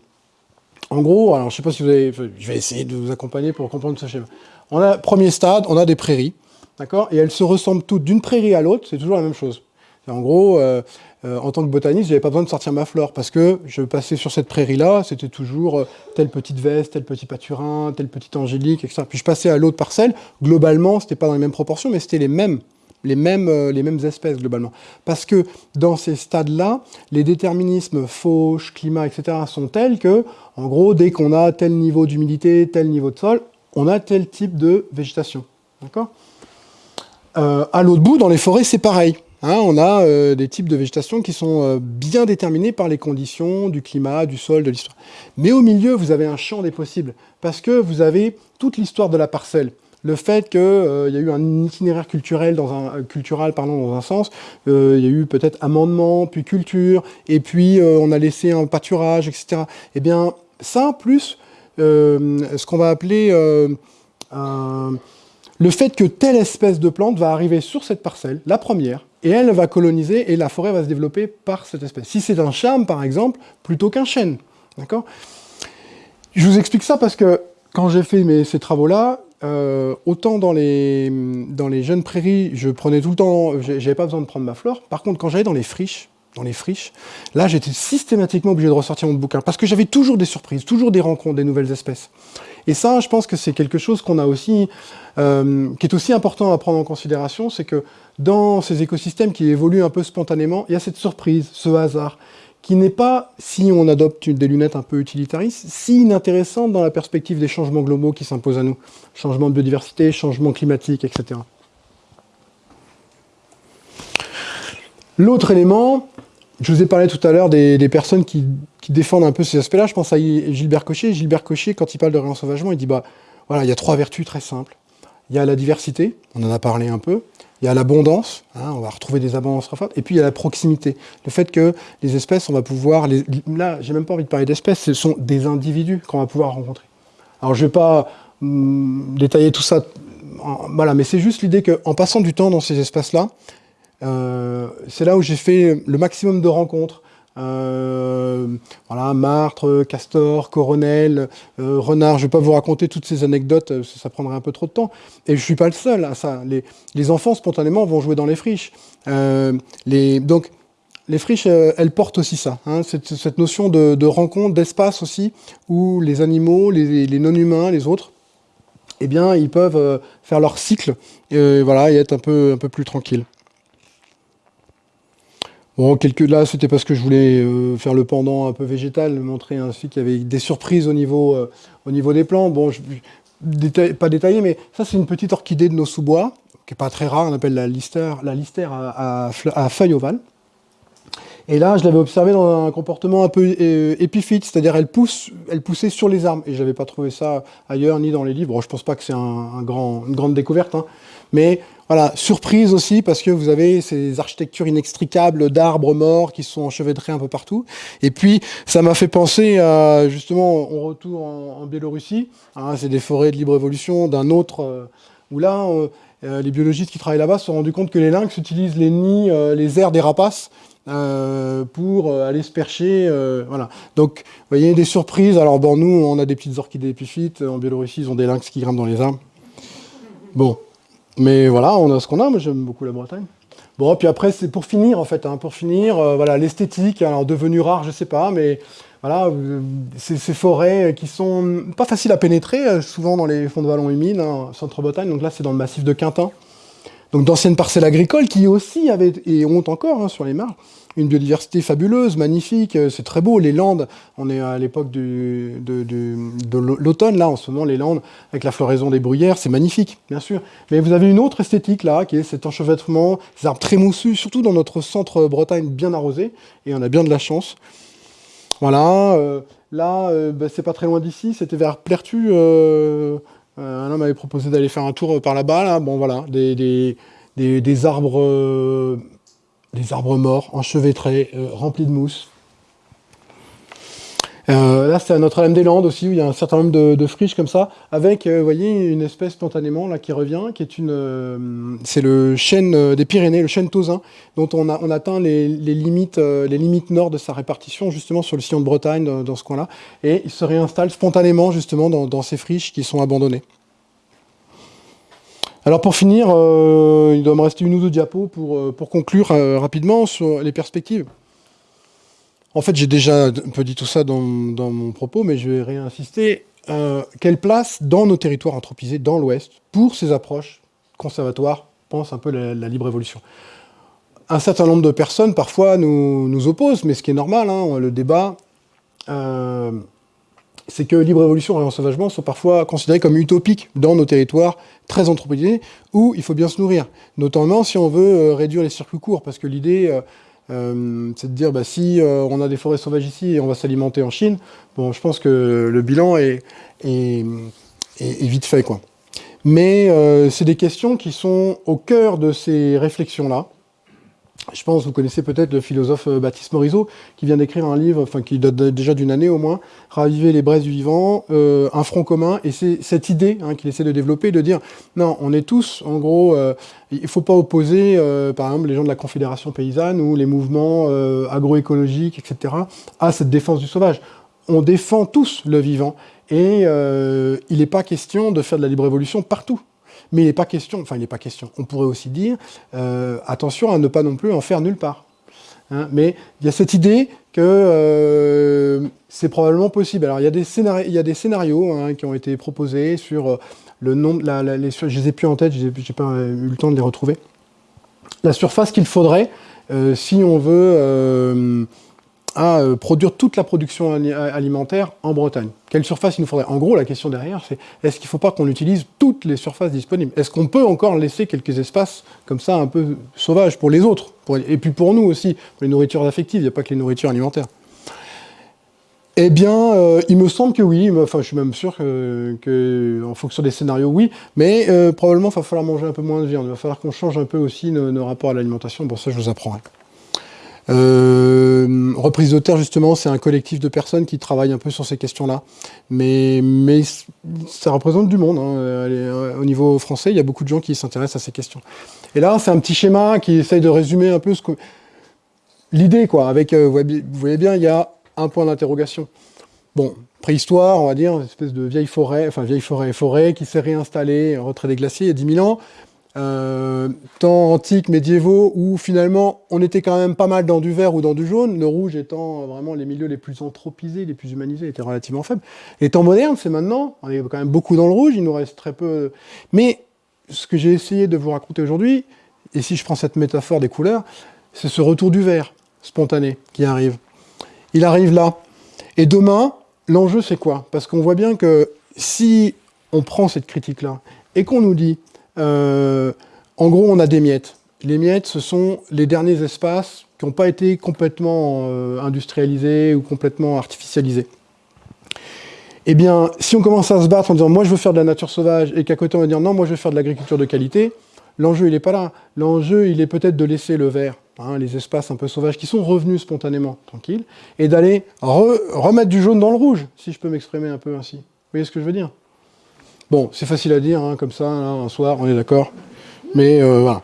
En gros, alors je sais pas si vous avez... Je vais essayer de vous accompagner pour comprendre ce schéma. On a, premier stade, on a des prairies, d'accord? Et elles se ressemblent toutes d'une prairie à l'autre, c'est toujours la même chose. En gros, euh, euh, en tant que botaniste, j'avais pas besoin de sortir ma flore parce que je passais sur cette prairie-là, c'était toujours telle petite veste, tel petit pâturin, tel petit angélique, etc. Puis je passais à l'autre parcelle, globalement, c'était pas dans les mêmes proportions, mais c'était les mêmes les mêmes, euh, les mêmes espèces globalement. Parce que dans ces stades-là, les déterminismes fauche, climat, etc. sont tels que, en gros, dès qu'on a tel niveau d'humidité, tel niveau de sol, on a tel type de végétation. D'accord? Euh, À l'autre bout, dans les forêts, c'est pareil. Hein, on a euh, des types de végétation qui sont bien déterminés par les conditions du climat, du sol, de l'histoire. Mais au milieu, vous avez un champ des possibles, parce que vous avez toute l'histoire de la parcelle le fait qu'il euh, y a eu un itinéraire culturel dans un, euh, pardon, dans un sens, euh, il y a eu peut-être amendement, puis culture, et puis on a laissé un pâturage, etc. Eh bien, ça, plus ce qu'on va appeler le fait que telle espèce de plante va arriver sur cette parcelle, la première, et elle va coloniser, et la forêt va se développer par cette espèce. Si c'est un charme, par exemple, plutôt qu'un chêne. D'accord? Je vous explique ça parce que quand j'ai fait mes, ces travaux-là, euh, autant dans les, jeunes prairies, je prenais tout le temps, j'avais pas besoin de prendre ma flore. Par contre, quand j'allais dans les friches, dans les friches, là, j'étais systématiquement obligé de ressortir mon bouquin, parce que j'avais toujours des surprises, toujours des rencontres, des nouvelles espèces. Et ça, je pense que c'est quelque chose qu'on a aussi, euh, qui est aussi important à prendre en considération, c'est que dans ces écosystèmes qui évoluent un peu spontanément, il y a cette surprise, ce hasard, qui n'est pas, si on adopte des lunettes un peu utilitaristes, si inintéressante dans la perspective des changements globaux qui s'imposent à nous. Changement de biodiversité, changement climatique, etc. L'autre élément, je vous ai parlé tout à l'heure des, personnes qui, défendent un peu ces aspects-là. Je pense à Gilbert Cochet. Gilbert Cochet, quand il parle de réensauvagement, il dit bah voilà, il y a trois vertus très simples. Il y a la diversité, on en a parlé un peu il y a l'abondance, hein, on va retrouver des abondances très fortes, et puis il y a la proximité. Le fait que les espèces, on va pouvoir... Les, là, j'ai même pas envie de parler d'espèces, ce sont des individus qu'on va pouvoir rencontrer. Alors je vais pas hum, détailler tout ça, voilà, mais c'est juste l'idée qu'en passant du temps dans ces espaces-là, euh, c'est là où j'ai fait le maximum de rencontres, euh, voilà, martre, castor, coronel, euh, renard. Je ne vais pas vous raconter toutes ces anecdotes, euh, ça, prendrait un peu trop de temps. Et je ne suis pas le seul à ça. Les, enfants, spontanément, vont jouer dans les friches. donc, les friches, elles portent aussi ça, hein, cette, notion de, rencontre, d'espace aussi, où les animaux, les, non-humains, les autres, eh bien, ils peuvent faire leur cycle et, voilà, être un peu, un peu plus tranquilles. Bon, là, c'était parce que je voulais euh, faire le pendant un peu végétal, montrer ainsi qu'il y avait des surprises au niveau, euh, au niveau des plants. Bon, pas détaillé, mais ça c'est une petite orchidée de nos sous-bois, qui n'est pas très rare, on appelle la listère, la listère à, feuilles ovales. Et là, je l'avais observé dans un comportement un peu euh, épiphyte, c'est-à-dire elle elle poussait sur les arbres. Et je n'avais pas trouvé ça ailleurs ni dans les livres. Bon, je pense pas que c'est un, grand, une grande découverte, hein. Mais voilà, surprise aussi parce que vous avez ces architectures inextricables d'arbres morts qui sont enchevêtrés un peu partout. Et puis, ça m'a fait penser à, justement, on retourne en, Biélorussie. Hein, c'est des forêts de libre évolution d'un autre, euh, où là, euh, les biologistes qui travaillent là-bas se sont rendus compte que les lynx utilisent les nids, euh, les airs des rapaces pour aller se percher. voilà. Donc, vous voyez, des surprises. Alors, bon, nous, on a des petites orchidées épiphytes. En Biélorussie, ils ont des lynx qui grimpent dans les arbres. Bon, mais voilà, on a ce qu'on a. Moi, j'aime beaucoup la Bretagne. Bon, puis après, c'est pour finir, en fait. Hein, pour finir, euh, voilà, l'esthétique, alors devenue rare, je sais pas, mais voilà, euh, ces, forêts qui sont pas faciles à pénétrer, euh, souvent dans les fonds de vallons humides, hein, centre-Bretagne. Donc là, c'est dans le massif de Quintin. Donc d'anciennes parcelles agricoles qui aussi avaient, et ont encore hein, sur les marges, une biodiversité fabuleuse, magnifique, euh, c'est très beau, les Landes, on est à l'époque de, l'automne, là, en ce moment, les Landes, avec la floraison des bruyères, c'est magnifique, bien sûr. Mais vous avez une autre esthétique, là, qui est cet enchevêtrement, ces arbres très moussus, surtout dans notre centre Bretagne bien arrosé, et on a bien de la chance. Voilà, euh, là, euh, bah, c'est pas très loin d'ici, c'était vers Plertu, un homme m'avait proposé d'aller faire un tour par là-bas, là, bon voilà, des arbres des arbres morts, enchevêtrés, euh, remplis de mousse. Euh, là, c'est à Notre-Dame-des-Landes aussi, où il y a un certain nombre de, friches comme ça, avec, euh, une espèce spontanément là qui revient, qui est une, c'est le chêne des Pyrénées, le chêne tausin, dont on, atteint les, limites, nord de sa répartition, justement sur le sillon de Bretagne, dans, ce coin-là, et il se réinstalle spontanément, justement, dans ces friches qui sont abandonnées. Alors pour finir, euh, il doit me rester une ou deux diapos pour, euh, pour conclure euh, rapidement sur les perspectives. En fait, j'ai déjà un peu dit tout ça dans, mon propos, mais je vais réinsister. quelle place dans nos territoires anthropisés, dans l'Ouest, pour ces approches conservatoires, pense un peu la, la libre évolution Un certain nombre de personnes, parfois, nous, nous opposent, mais ce qui est normal, hein, le débat c'est que libre évolution et ensauvagement sont parfois considérés comme utopiques dans nos territoires très anthropisés, où il faut bien se nourrir, notamment si on veut euh, réduire les circuits courts, parce que l'idée, euh, euh, c'est de dire, bah, si on a des forêts sauvages ici et on va s'alimenter en Chine, bon, je pense que le bilan est vite fait. Quoi. Mais c'est des questions qui sont au cœur de ces réflexions-là, je pense, vous connaissez peut-être le philosophe euh, Baptiste Morisot, qui vient d'écrire un livre, enfin qui date déjà d'une année au moins, Raviver les braises du vivant, euh, un front commun, et c'est cette idée hein, qu'il essaie de développer, de dire, non, on est tous, en gros, euh, il ne faut pas opposer, par exemple, les gens de la Confédération paysanne ou les mouvements agroécologiques, etc., à cette défense du sauvage. On défend tous le vivant, et il n'est pas question de faire de la libre évolution partout. Mais il n'est pas question, enfin il n'est pas question, on pourrait aussi dire, euh, attention à ne pas non plus en faire nulle part. Hein. mais il y a cette idée que euh, c'est probablement possible. Alors il y a des scénarios, hein, qui ont été proposés sur euh, le nombre, la, les, je les ai plus en tête, je n'ai pas eu le temps de les retrouver. La surface qu'il faudrait si on veut à euh, produire toute la production alimentaire en Bretagne. Quelle surface il nous faudrait? En gros, la question derrière, c'est est-ce qu'il ne faut pas qu'on utilise toutes les surfaces disponibles? Est-ce qu'on peut encore laisser quelques espaces comme ça un peu sauvages pour les autres? Et puis pour nous aussi, pour les nourritures affectives, il n'y a pas que les nourritures alimentaires. Eh bien, euh, il me semble que oui, enfin je suis même sûr que, en fonction des scénarios, oui, mais euh, probablement il va falloir manger un peu moins de viande, il va falloir qu'on change un peu aussi nos, rapports à l'alimentation, bon ça je vous apprendrai. Euh, reprise de terre, justement, c'est un collectif de personnes qui travaillent un peu sur ces questions-là. Mais, ça représente du monde. Hein. Euh, au niveau français, il y a beaucoup de gens qui s'intéressent à ces questions. Et là, c'est un petit schéma qui essaye de résumer un peu l'idée, quoi. Avec, euh, vous voyez bien, il y a un point d'interrogation. Bon, préhistoire, on va dire, une espèce de vieille forêt, enfin vieille forêt, forêt qui s'est réinstallée, retrait des glaciers il y a 10 000 ans. Euh, temps antiques, médiévaux, où finalement on était quand même pas mal dans du vert ou dans du jaune, le rouge étant vraiment les milieux les plus anthropisés, les plus humanisés, étaient relativement faibles. Les temps modernes, c'est maintenant, on est quand même beaucoup dans le rouge, il nous reste très peu... Mais ce que j'ai essayé de vous raconter aujourd'hui, et si je prends cette métaphore des couleurs, c'est ce retour du vert spontané qui arrive. Il arrive là. Et demain, l'enjeu c'est quoi? Parce qu'on voit bien que si on prend cette critique-là et qu'on nous dit, euh, en gros, on a des miettes. Les miettes, ce sont les derniers espaces qui n'ont pas été complètement euh, industrialisés ou complètement artificialisés. Eh bien, si on commence à se battre en disant « moi, je veux faire de la nature sauvage » et qu'à côté, on va dire « non, moi, je veux faire de l'agriculture de qualité », l'enjeu, il n'est pas là. L'enjeu, il est peut-être de laisser le vert, hein, les espaces un peu sauvages qui sont revenus spontanément, tranquilles, et d'aller remettre du jaune dans le rouge, si je peux m'exprimer un peu ainsi. Vous voyez ce que je veux dire? Bon, c'est facile à dire, hein, comme ça, un soir, on est d'accord. Mais euh, voilà,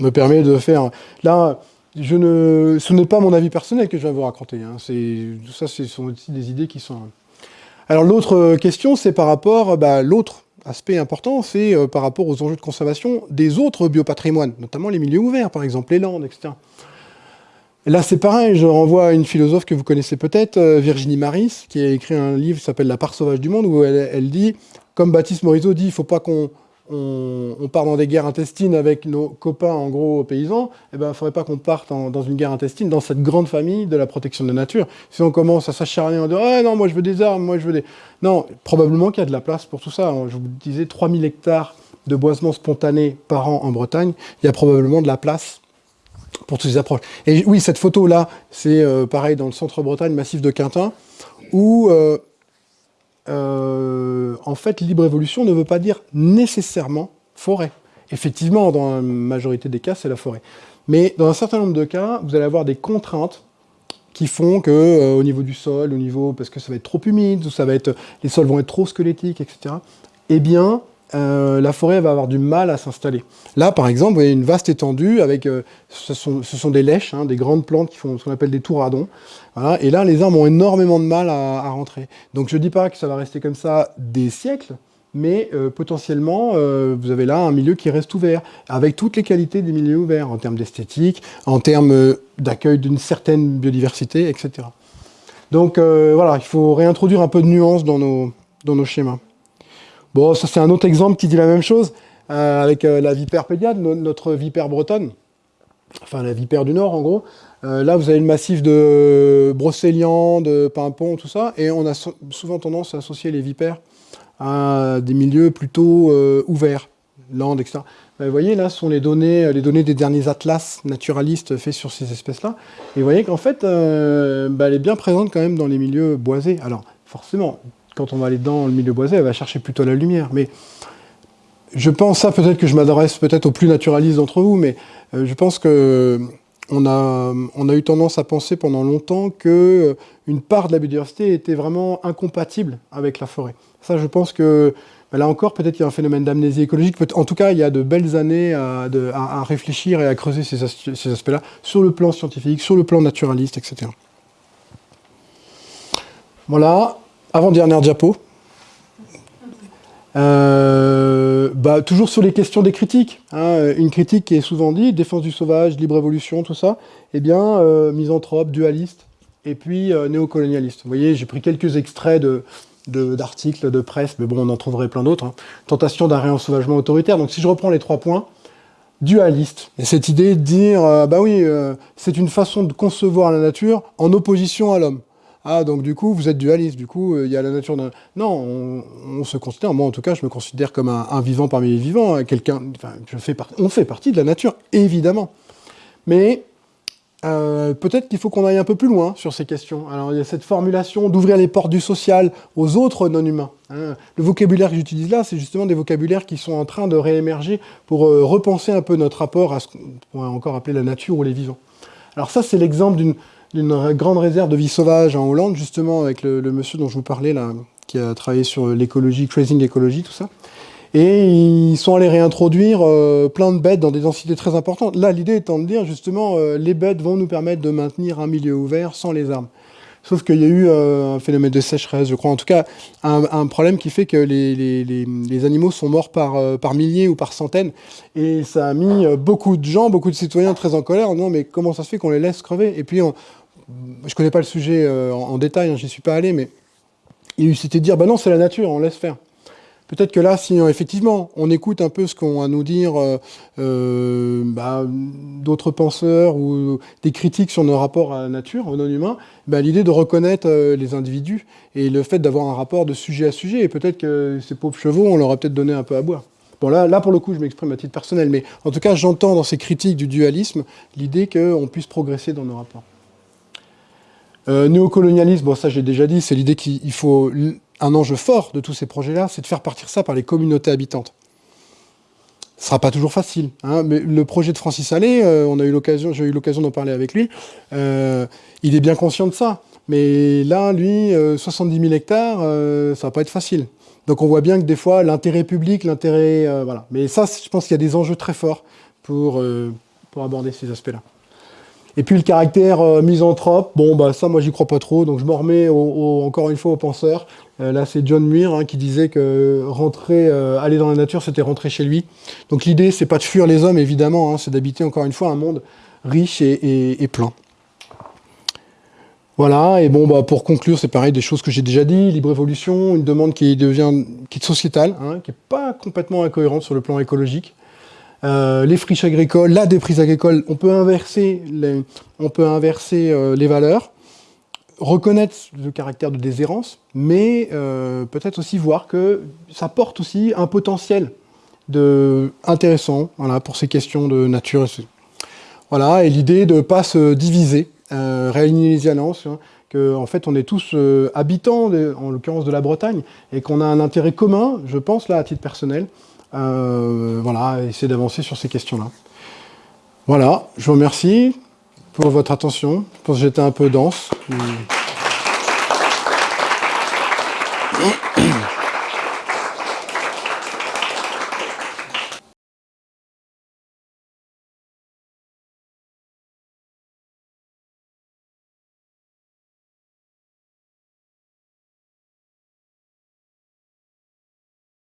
me permet de faire... Là, je ne, ce n'est pas mon avis personnel que je vais vous raconter. Hein. Ça, ce sont aussi des idées qui sont... Alors l'autre question, c'est par rapport, bah, l'autre aspect important, c'est euh, par rapport aux enjeux de conservation des autres biopatrimoines, notamment les milieux ouverts, par exemple les landes, etc. là, c'est pareil, je renvoie à une philosophe que vous connaissez peut-être, euh, Virginie Maris, qui a écrit un livre qui s'appelle « La part sauvage du monde », où elle dit, comme Baptiste Morisot dit, il ne faut pas qu'on on, part dans des guerres intestines avec nos copains, en gros, paysans, eh ben, il ne faudrait pas qu'on parte dans une guerre intestine dans cette grande famille de la protection de la nature. Si on commence à s'acharner en disant « Ah non, moi je veux des armes, moi je veux des... » Non, probablement qu'il y a de la place pour tout ça. Je vous disais, 3000 hectares de boisement spontané par an en Bretagne, il y a probablement de la place pour toutes ces approches. Et oui, cette photo-là, c'est euh, pareil dans le centre-Bretagne, massif de Quintin, où euh, euh, en fait, libre évolution ne veut pas dire nécessairement forêt. Effectivement, dans la majorité des cas, c'est la forêt. Mais dans un certain nombre de cas, vous allez avoir des contraintes qui font que, euh, au niveau du sol, au niveau, parce que ça va être trop humide, ou ça va être, les sols vont être trop squelettiques, etc., eh bien, euh, la forêt va avoir du mal à s'installer. Là, par exemple, vous voyez une vaste étendue avec, ce, sont, ce, sont, des lèches, hein, des grandes plantes qui font ce qu'on appelle des touradons. Et là, les arbres ont énormément de mal à, rentrer. Donc je ne dis pas que ça va rester comme ça des siècles, mais euh, potentiellement, vous avez là un milieu qui reste ouvert, avec toutes les qualités des milieux ouverts, en termes d'esthétique, en termes d'accueil d'une certaine biodiversité, etc. Donc voilà, il faut réintroduire un peu de nuance dans nos, schémas. Bon, ça c'est un autre exemple qui dit la même chose, euh, avec euh, la vipère pédiade, notre vipère bretonne, enfin la vipère du Nord en gros. Euh, là, vous avez le massif de Brocéliande, de Pimpon, tout ça, et on a souvent tendance à associer les vipères à des milieux plutôt ouverts, landes, etc. Ben, vous voyez, là, ce sont les données, les données des derniers atlas naturalistes faits sur ces espèces-là. Et vous voyez qu'en fait, ben, elle est bien présente quand même dans les milieux boisés. Alors, forcément, quand on va aller dans le milieu boisé, elle va chercher plutôt la lumière. Mais je pense, ça peut-être que je m'adresse peut-être aux plus naturalistes d'entre vous, mais euh, je pense que on a, eu tendance à penser pendant longtemps que euh, une part de la biodiversité était vraiment incompatible avec la forêt. Ça, je pense que bah, là encore, peut-être qu'il y a un phénomène d'amnésie écologique. En tout cas, il y a de belles années à, réfléchir et à creuser ces, ces aspects-là sur le plan scientifique, sur le plan naturaliste, etc. Voilà. Avant-dernière diapo. Euh, bah, toujours sur les questions des critiques. Hein. une critique qui est souvent dit, défense du sauvage, libre évolution, tout ça. Eh bien, euh, misanthrope, dualiste, et puis euh, néocolonialiste. Vous voyez, j'ai pris quelques extraits d'articles de, presse, mais bon, on en trouverait plein d'autres. Hein. Tentation d'un réensauvagement autoritaire. Donc si je reprends les trois points, dualiste. Et cette idée de dire, bah oui, c'est une façon de concevoir la nature en opposition à l'homme. Ah, donc du coup, vous êtes dualiste, du coup, euh, il y a la nature d'un... Non, on, se considère, moi en tout cas, je me considère comme un, vivant parmi les vivants, hein, quelqu'un... On fait partie de la nature, évidemment. Mais euh, peut-être qu'il faut qu'on aille un peu plus loin sur ces questions. Alors, il y a cette formulation d'ouvrir les portes du social aux autres non-humains. Hein. Le vocabulaire que j'utilise là, c'est justement des vocabulaires qui sont en train de réémerger pour euh, repenser un peu notre rapport à ce qu'on pourrait encore appeler la nature ou les vivants. Alors ça, c'est l'exemple d'une d'une grande réserve de vie sauvage en Hollande, justement avec le, monsieur dont je vous parlais, là, qui a travaillé sur l'écologie, Crazing Ecology, tout ça. Et ils sont allés réintroduire euh, plein de bêtes dans des densités très importantes. Là, l'idée étant de dire, justement, euh, les bêtes vont nous permettre de maintenir un milieu ouvert sans les armes. Sauf qu'il y a eu euh, un phénomène de sécheresse, je crois. En tout cas, un, problème qui fait que les, les, les, animaux sont morts par, par milliers ou par centaines. Et ça a mis beaucoup de gens, beaucoup de citoyens très en colère en disant « mais comment ça se fait qu'on les laisse crever ?» Et puis, je connais pas le sujet euh, en, détail, hein, je n'y suis pas allé, mais il s'était dire, bah non, c'est la nature, on laisse faire. Peut-être que là, si effectivement on écoute un peu ce qu'ont à nous dire euh, euh, bah, d'autres penseurs ou des critiques sur nos rapports à la nature, aux non-humains, bah, l'idée de reconnaître euh, les individus et le fait d'avoir un rapport de sujet à sujet, et peut-être que ces pauvres chevaux, on leur a peut-être donné un peu à boire. Bon là, là pour le coup, je m'exprime à titre personnel, mais en tout cas, j'entends dans ces critiques du dualisme l'idée qu'on puisse progresser dans nos rapports. Néocolonialisme, bon ça j'ai déjà dit, c'est l'idée qu'il faut un enjeu fort de tous ces projets-là, c'est de faire partir ça par les communautés habitantes. Ce sera pas toujours facile, hein, mais le projet de Francis Allais, euh, j'ai eu l'occasion d'en parler avec lui, euh, il est bien conscient de ça. Mais là, lui, 70 euh, 000 hectares, ça va pas être facile. Donc on voit bien que des fois, l'intérêt public, l'intérêt... voilà. Mais ça, je pense qu'il y a des enjeux très forts pour, pour aborder ces aspects-là. Et puis le caractère misanthrope, bon, bah ça, moi, j'y crois pas trop, donc je m'en remets encore une fois aux penseurs. Euh, là, c'est John Muir hein, qui disait que rentrer, euh, aller dans la nature, c'était rentrer chez lui. Donc l'idée, c'est pas de fuir les hommes, évidemment, hein, c'est d'habiter encore une fois un monde riche et, plein. Voilà, et bon, bah, pour conclure, c'est pareil, des choses que j'ai déjà dit, libre évolution, une demande qui devient qui sociétale, hein, qui n'est pas complètement incohérente sur le plan écologique. Euh, les friches agricoles, la déprise agricole, on peut inverser les, on peut inverser les valeurs reconnaître le caractère de déshérence, mais euh, peut-être aussi voir que ça porte aussi un potentiel de, intéressant voilà, pour ces questions de nature. Voilà, et l'idée de ne pas se diviser, euh, réaligner les alliances, hein, qu'en en fait on est tous euh, habitants, en l'occurrence de la Bretagne, et qu'on a un intérêt commun, je pense là à titre personnel, euh, voilà, essayer d'avancer sur ces questions-là. Voilà, je vous remercie pour votre attention. Je pense que j'étais un peu dense.